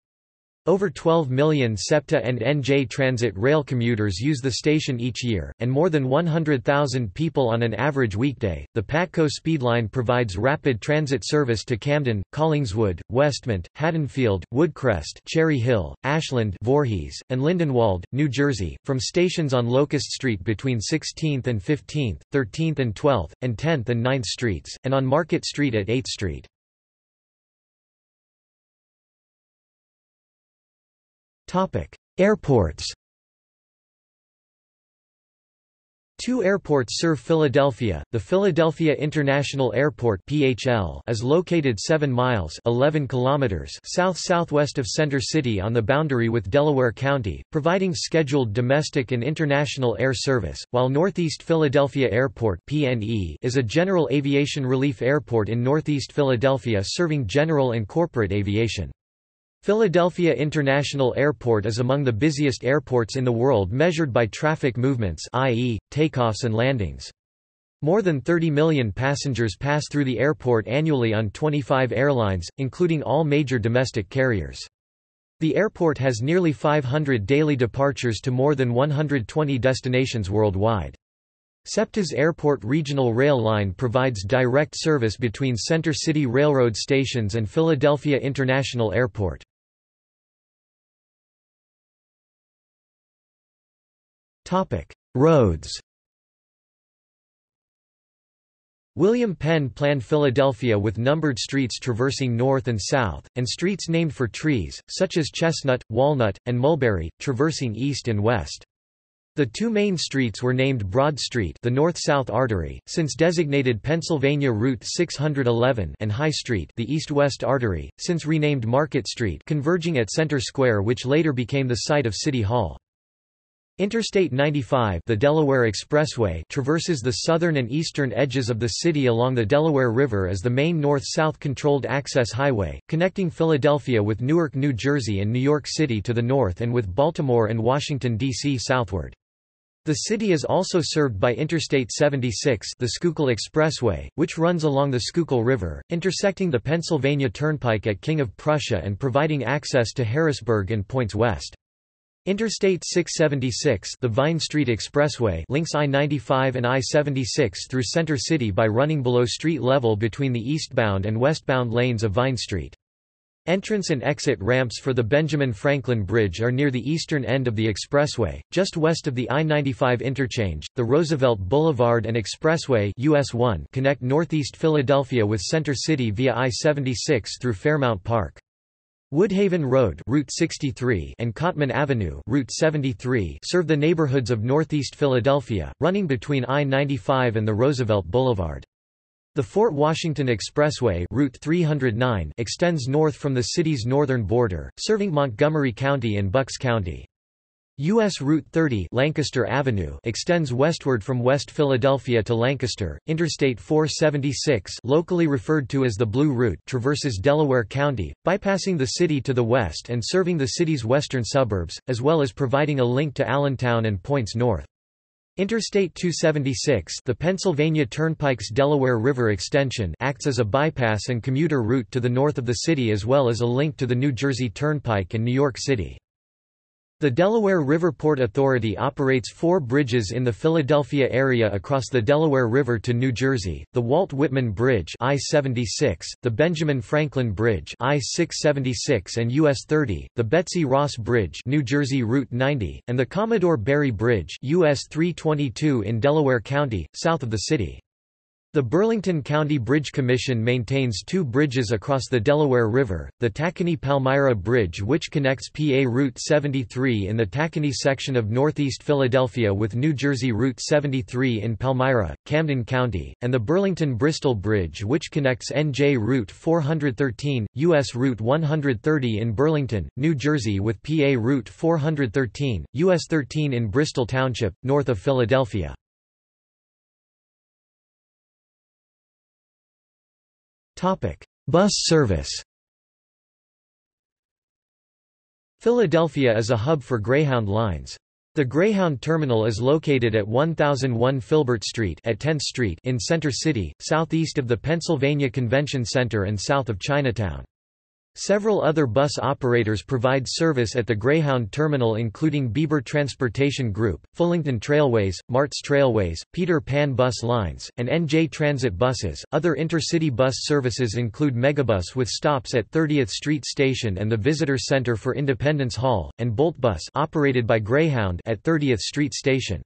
Speaker 1: Over 12 million SEPTA and NJ Transit rail commuters use the station each year, and more than 100,000 people on an average weekday. The Patco Speedline provides rapid transit service to Camden, Collingswood, Westmont, Haddonfield, Woodcrest, Cherry Hill, Ashland, Voorhees, and Lindenwold, New Jersey, from stations on Locust Street between 16th and 15th, 13th and 12th, and 10th and 9th Streets, and on Market Street at 8th Street. Airports Two airports serve Philadelphia. The Philadelphia International Airport (PHL) is located 7 miles (11 kilometers) south-southwest of Center City on the boundary with Delaware County, providing scheduled domestic and international air service, while Northeast Philadelphia Airport (PNE) is a general aviation relief airport in Northeast Philadelphia serving general and corporate aviation. Philadelphia International Airport is among the busiest airports in the world measured by traffic movements i.e., takeoffs and landings. More than 30 million passengers pass through the airport annually on 25 airlines, including all major domestic carriers. The airport has nearly 500 daily departures to more than 120 destinations worldwide. SEPTA's Airport Regional Rail Line provides direct service between Center City Railroad stations and Philadelphia International Airport. Roads William Penn planned Philadelphia with numbered streets traversing north and south, and streets named for trees, such as chestnut, walnut, and mulberry, traversing east and west. The two main streets were named Broad Street the north-south artery, since designated Pennsylvania Route 611 and High Street the east-west artery, since renamed Market Street converging at Center Square which later became the site of City Hall. Interstate 95 the Delaware Expressway traverses the southern and eastern edges of the city along the Delaware River as the main north-south controlled access highway, connecting Philadelphia with Newark, New Jersey and New York City to the north and with Baltimore and Washington, D.C. southward. The city is also served by Interstate 76 the Schuylkill Expressway, which runs along the Schuylkill River, intersecting the Pennsylvania Turnpike at King of Prussia and providing access to Harrisburg and points west. Interstate 676 the Vine Street Expressway links I-95 and I-76 through Center City by running below street level between the eastbound and westbound lanes of Vine Street. Entrance and exit ramps for the Benjamin Franklin Bridge are near the eastern end of the expressway, just west of the I-95 interchange. The Roosevelt Boulevard and Expressway US 1 connect northeast Philadelphia with Center City via I-76 through Fairmount Park. Woodhaven Road Route 63 and Cottman Avenue Route 73 serve the neighborhoods of northeast Philadelphia, running between I-95 and the Roosevelt Boulevard. The Fort Washington Expressway Route 309 extends north from the city's northern border, serving Montgomery County and Bucks County. U.S. Route 30 Lancaster Avenue extends westward from West Philadelphia to Lancaster. Interstate 476 locally referred to as the Blue Route traverses Delaware County, bypassing the city to the west and serving the city's western suburbs, as well as providing a link to Allentown and points north. Interstate 276 the Pennsylvania Turnpike's Delaware River extension acts as a bypass and commuter route to the north of the city as well as a link to the New Jersey Turnpike and New York City. The Delaware River Port Authority operates four bridges in the Philadelphia area across the Delaware River to New Jersey, the Walt Whitman Bridge I-76, the Benjamin Franklin Bridge I-676 and US 30, the Betsy Ross Bridge New Jersey Route 90, and the Commodore Barry Bridge US 322 in Delaware County, south of the city. The Burlington County Bridge Commission maintains two bridges across the Delaware River, the Tacony-Palmyra Bridge which connects PA Route 73 in the Tacony section of northeast Philadelphia with New Jersey Route 73 in Palmyra, Camden County, and the Burlington-Bristol Bridge which connects NJ Route 413, U.S. Route 130 in Burlington, New Jersey with PA Route 413, U.S. 13 in Bristol Township, north of Philadelphia. Bus service Philadelphia is a hub for Greyhound lines. The Greyhound terminal is located at 1001 Filbert Street at 10th Street in Center City, southeast of the Pennsylvania Convention Center and south of Chinatown. Several other bus operators provide service at the Greyhound terminal including Bieber Transportation Group, Fullington Trailways, Martz Trailways, Peter Pan Bus Lines, and NJ Transit Buses. Other intercity bus services include Megabus with stops at 30th Street Station and the Visitor Center for Independence Hall, and Boltbus operated by Greyhound at 30th Street Station.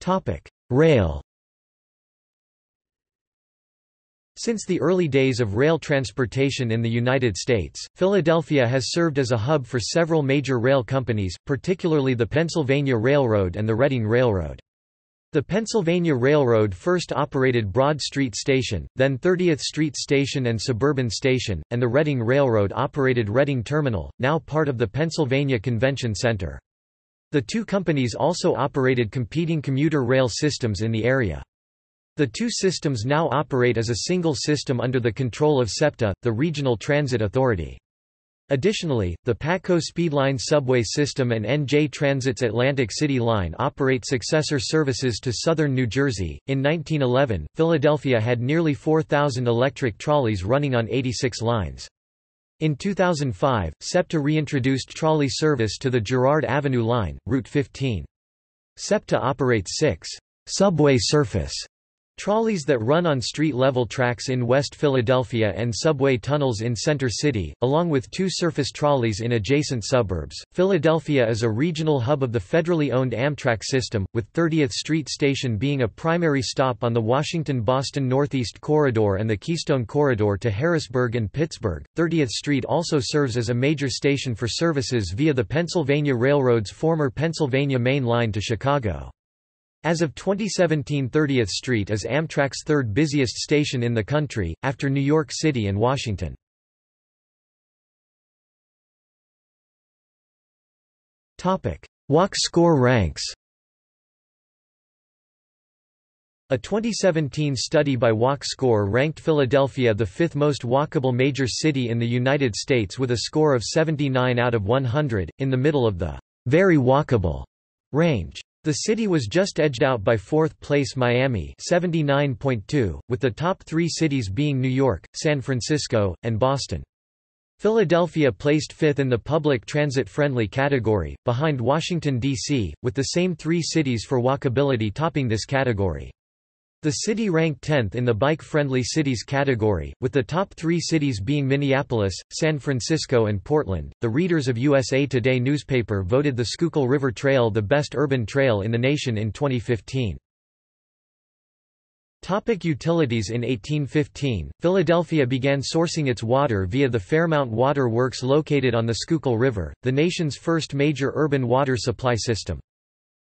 Speaker 1: Topic: Rail Since the early days of rail transportation in the United States, Philadelphia has served as a hub for several major rail companies, particularly the Pennsylvania Railroad and the Reading Railroad. The Pennsylvania Railroad first operated Broad Street Station, then 30th Street Station and Suburban Station, and the Reading Railroad operated Reading Terminal, now part of the Pennsylvania Convention Center. The two companies also operated competing commuter rail systems in the area. The two systems now operate as a single system under the control of SEPTA, the Regional Transit Authority. Additionally, the PATCO Speedline subway system and NJ Transit's Atlantic City Line operate successor services to southern New Jersey. In 1911, Philadelphia had nearly 4,000 electric trolleys running on 86 lines. In 2005, SEPTA reintroduced trolley service to the Girard Avenue Line, Route 15. SEPTA operates six subway surface Trolleys that run on street-level tracks in West Philadelphia and subway tunnels in Center City, along with two surface trolleys in adjacent suburbs. Philadelphia is a regional hub of the federally owned Amtrak system, with 30th Street Station being a primary stop on the Washington-Boston Northeast Corridor and the Keystone Corridor to Harrisburg and Pittsburgh. 30th Street also serves as a major station for services via the Pennsylvania Railroad's former Pennsylvania Main Line to Chicago. As of 2017 30th Street is Amtrak's third busiest station in the country, after New York City and Washington. Walk score ranks A 2017 study by Walk Score ranked Philadelphia the fifth most walkable major city in the United States with a score of 79 out of 100, in the middle of the very walkable range. The city was just edged out by fourth-place Miami 79.2, with the top three cities being New York, San Francisco, and Boston. Philadelphia placed fifth in the public transit-friendly category, behind Washington, D.C., with the same three cities for walkability topping this category. The city ranked 10th in the bike-friendly cities category, with the top three cities being Minneapolis, San Francisco and Portland. The readers of USA Today newspaper voted the Schuylkill River Trail the best urban trail in the nation in 2015. Topic utilities In 1815, Philadelphia began sourcing its water via the Fairmount Water Works located on the Schuylkill River, the nation's first major urban water supply system.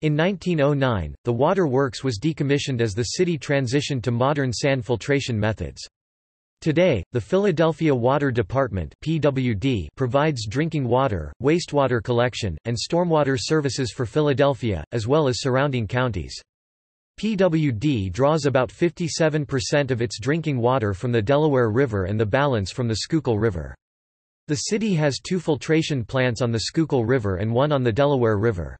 Speaker 1: In 1909, the water works was decommissioned as the city transitioned to modern sand filtration methods. Today, the Philadelphia Water Department (PWD) provides drinking water, wastewater collection, and stormwater services for Philadelphia, as well as surrounding counties. PWD draws about 57% of its drinking water from the Delaware River and the balance from the Schuylkill River. The city has two filtration plants on the Schuylkill River and one on the Delaware River.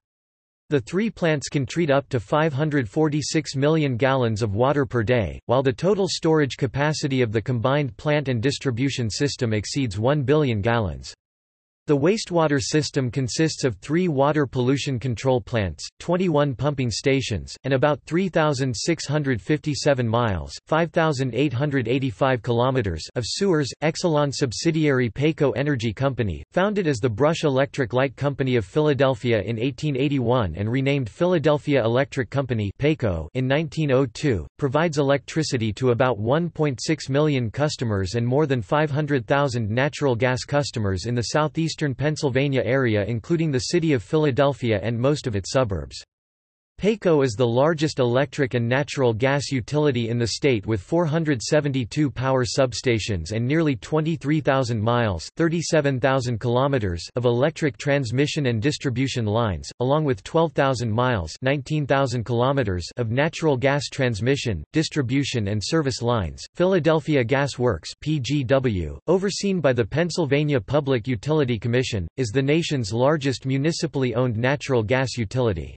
Speaker 1: The three plants can treat up to 546 million gallons of water per day, while the total storage capacity of the combined plant and distribution system exceeds 1 billion gallons. The wastewater system consists of three water pollution control plants, 21 pumping stations, and about 3,657 miles 5,885 kilometers of sewers. Exelon subsidiary PECO Energy Company, founded as the Brush Electric Light Company of Philadelphia in 1881 and renamed Philadelphia Electric Company PECO in 1902, provides electricity to about 1.6 million customers and more than 500,000 natural gas customers in the southeast eastern Pennsylvania area including the city of Philadelphia and most of its suburbs. PECO is the largest electric and natural gas utility in the state with 472 power substations and nearly 23,000 miles 37,000 kilometers of electric transmission and distribution lines, along with 12,000 miles 19,000 kilometers of natural gas transmission, distribution and service lines. Philadelphia Gas Works PGW, overseen by the Pennsylvania Public Utility Commission, is the nation's largest municipally owned natural gas utility.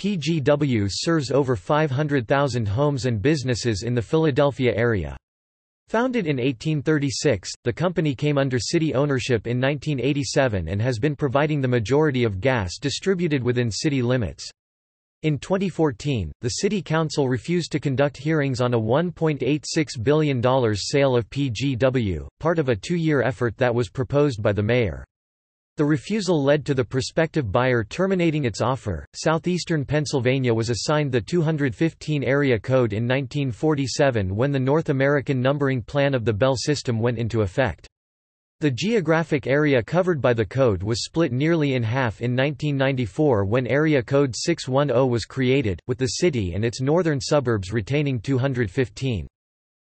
Speaker 1: PGW serves over 500,000 homes and businesses in the Philadelphia area. Founded in 1836, the company came under city ownership in 1987 and has been providing the majority of gas distributed within city limits. In 2014, the City Council refused to conduct hearings on a $1.86 billion sale of PGW, part of a two-year effort that was proposed by the mayor. The refusal led to the prospective buyer terminating its offer. Southeastern Pennsylvania was assigned the 215 area code in 1947 when the North American numbering plan of the Bell system went into effect. The geographic area covered by the code was split nearly in half in 1994 when Area Code 610 was created, with the city and its northern suburbs retaining 215.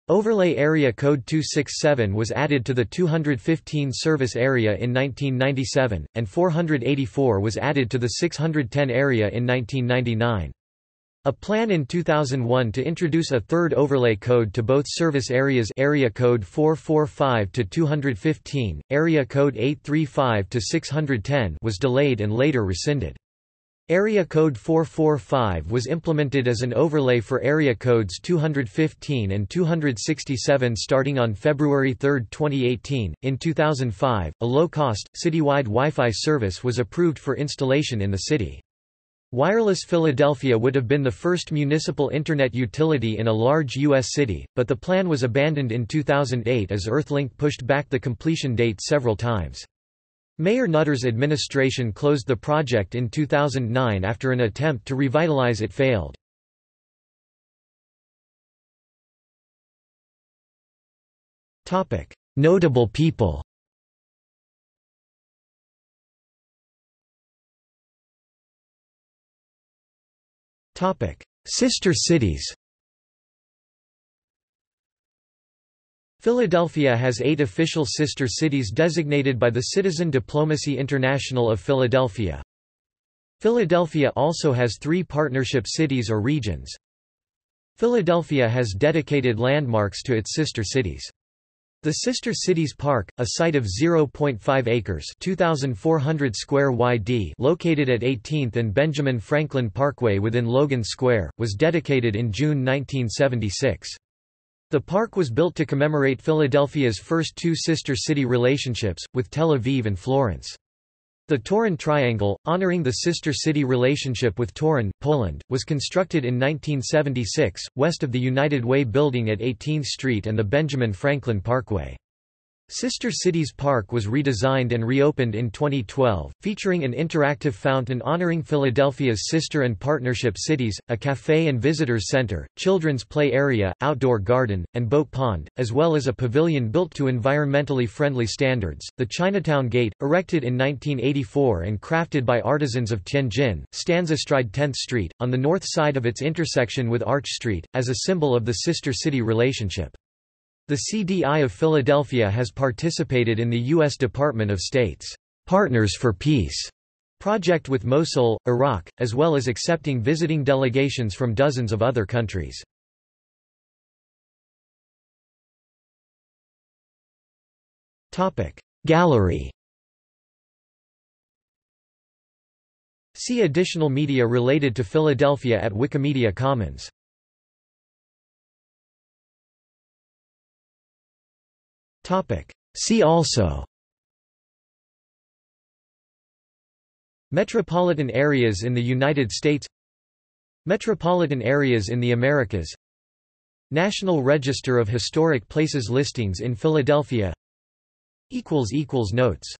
Speaker 1: Overlay Area Code 267 was added to the 215 service area in 1997, and 484 was added to the 610 area in 1999. A plan in 2001 to introduce a third overlay code to both service areas area code 445 to 215, area code 835 to 610 was delayed and later rescinded. Area code 445 was implemented as an overlay for area codes 215 and 267 starting on February 3, 2018. In 2005, a low-cost, citywide Wi-Fi service was approved for installation in the city. Wireless Philadelphia would have been the first municipal Internet utility in a large U.S. city, but the plan was abandoned in 2008 as Earthlink pushed back the completion date several times. Mayor Nutter's administration closed the project in 2009 after an attempt to revitalize it failed. Notable people Sister cities Philadelphia has eight official sister cities designated by the Citizen Diplomacy International of Philadelphia. Philadelphia also has three partnership cities or regions. Philadelphia has dedicated landmarks to its sister cities. The Sister Cities Park, a site of 0.5 acres 2,400 square YD located at 18th and Benjamin Franklin Parkway within Logan Square, was dedicated in June 1976. The park was built to commemorate Philadelphia's first two sister city relationships, with Tel Aviv and Florence. The Torun Triangle, honoring the sister city relationship with Torun, Poland, was constructed in 1976, west of the United Way building at 18th Street and the Benjamin Franklin Parkway. Sister Cities Park was redesigned and reopened in 2012, featuring an interactive fountain honoring Philadelphia's sister and partnership cities, a cafe and visitors center, children's play area, outdoor garden, and boat pond, as well as a pavilion built to environmentally friendly standards. The Chinatown Gate, erected in 1984 and crafted by artisans of Tianjin, stands astride 10th Street, on the north side of its intersection with Arch Street, as a symbol of the sister city relationship. The CDI of Philadelphia has participated in the U.S. Department of State's Partners for Peace project with Mosul, Iraq, as well as accepting visiting delegations from dozens of other countries. Gallery See additional media related to Philadelphia at Wikimedia Commons See also. Metropolitan areas in the United States. Metropolitan areas in the Americas. National Register of Historic Places listings in Philadelphia. Notes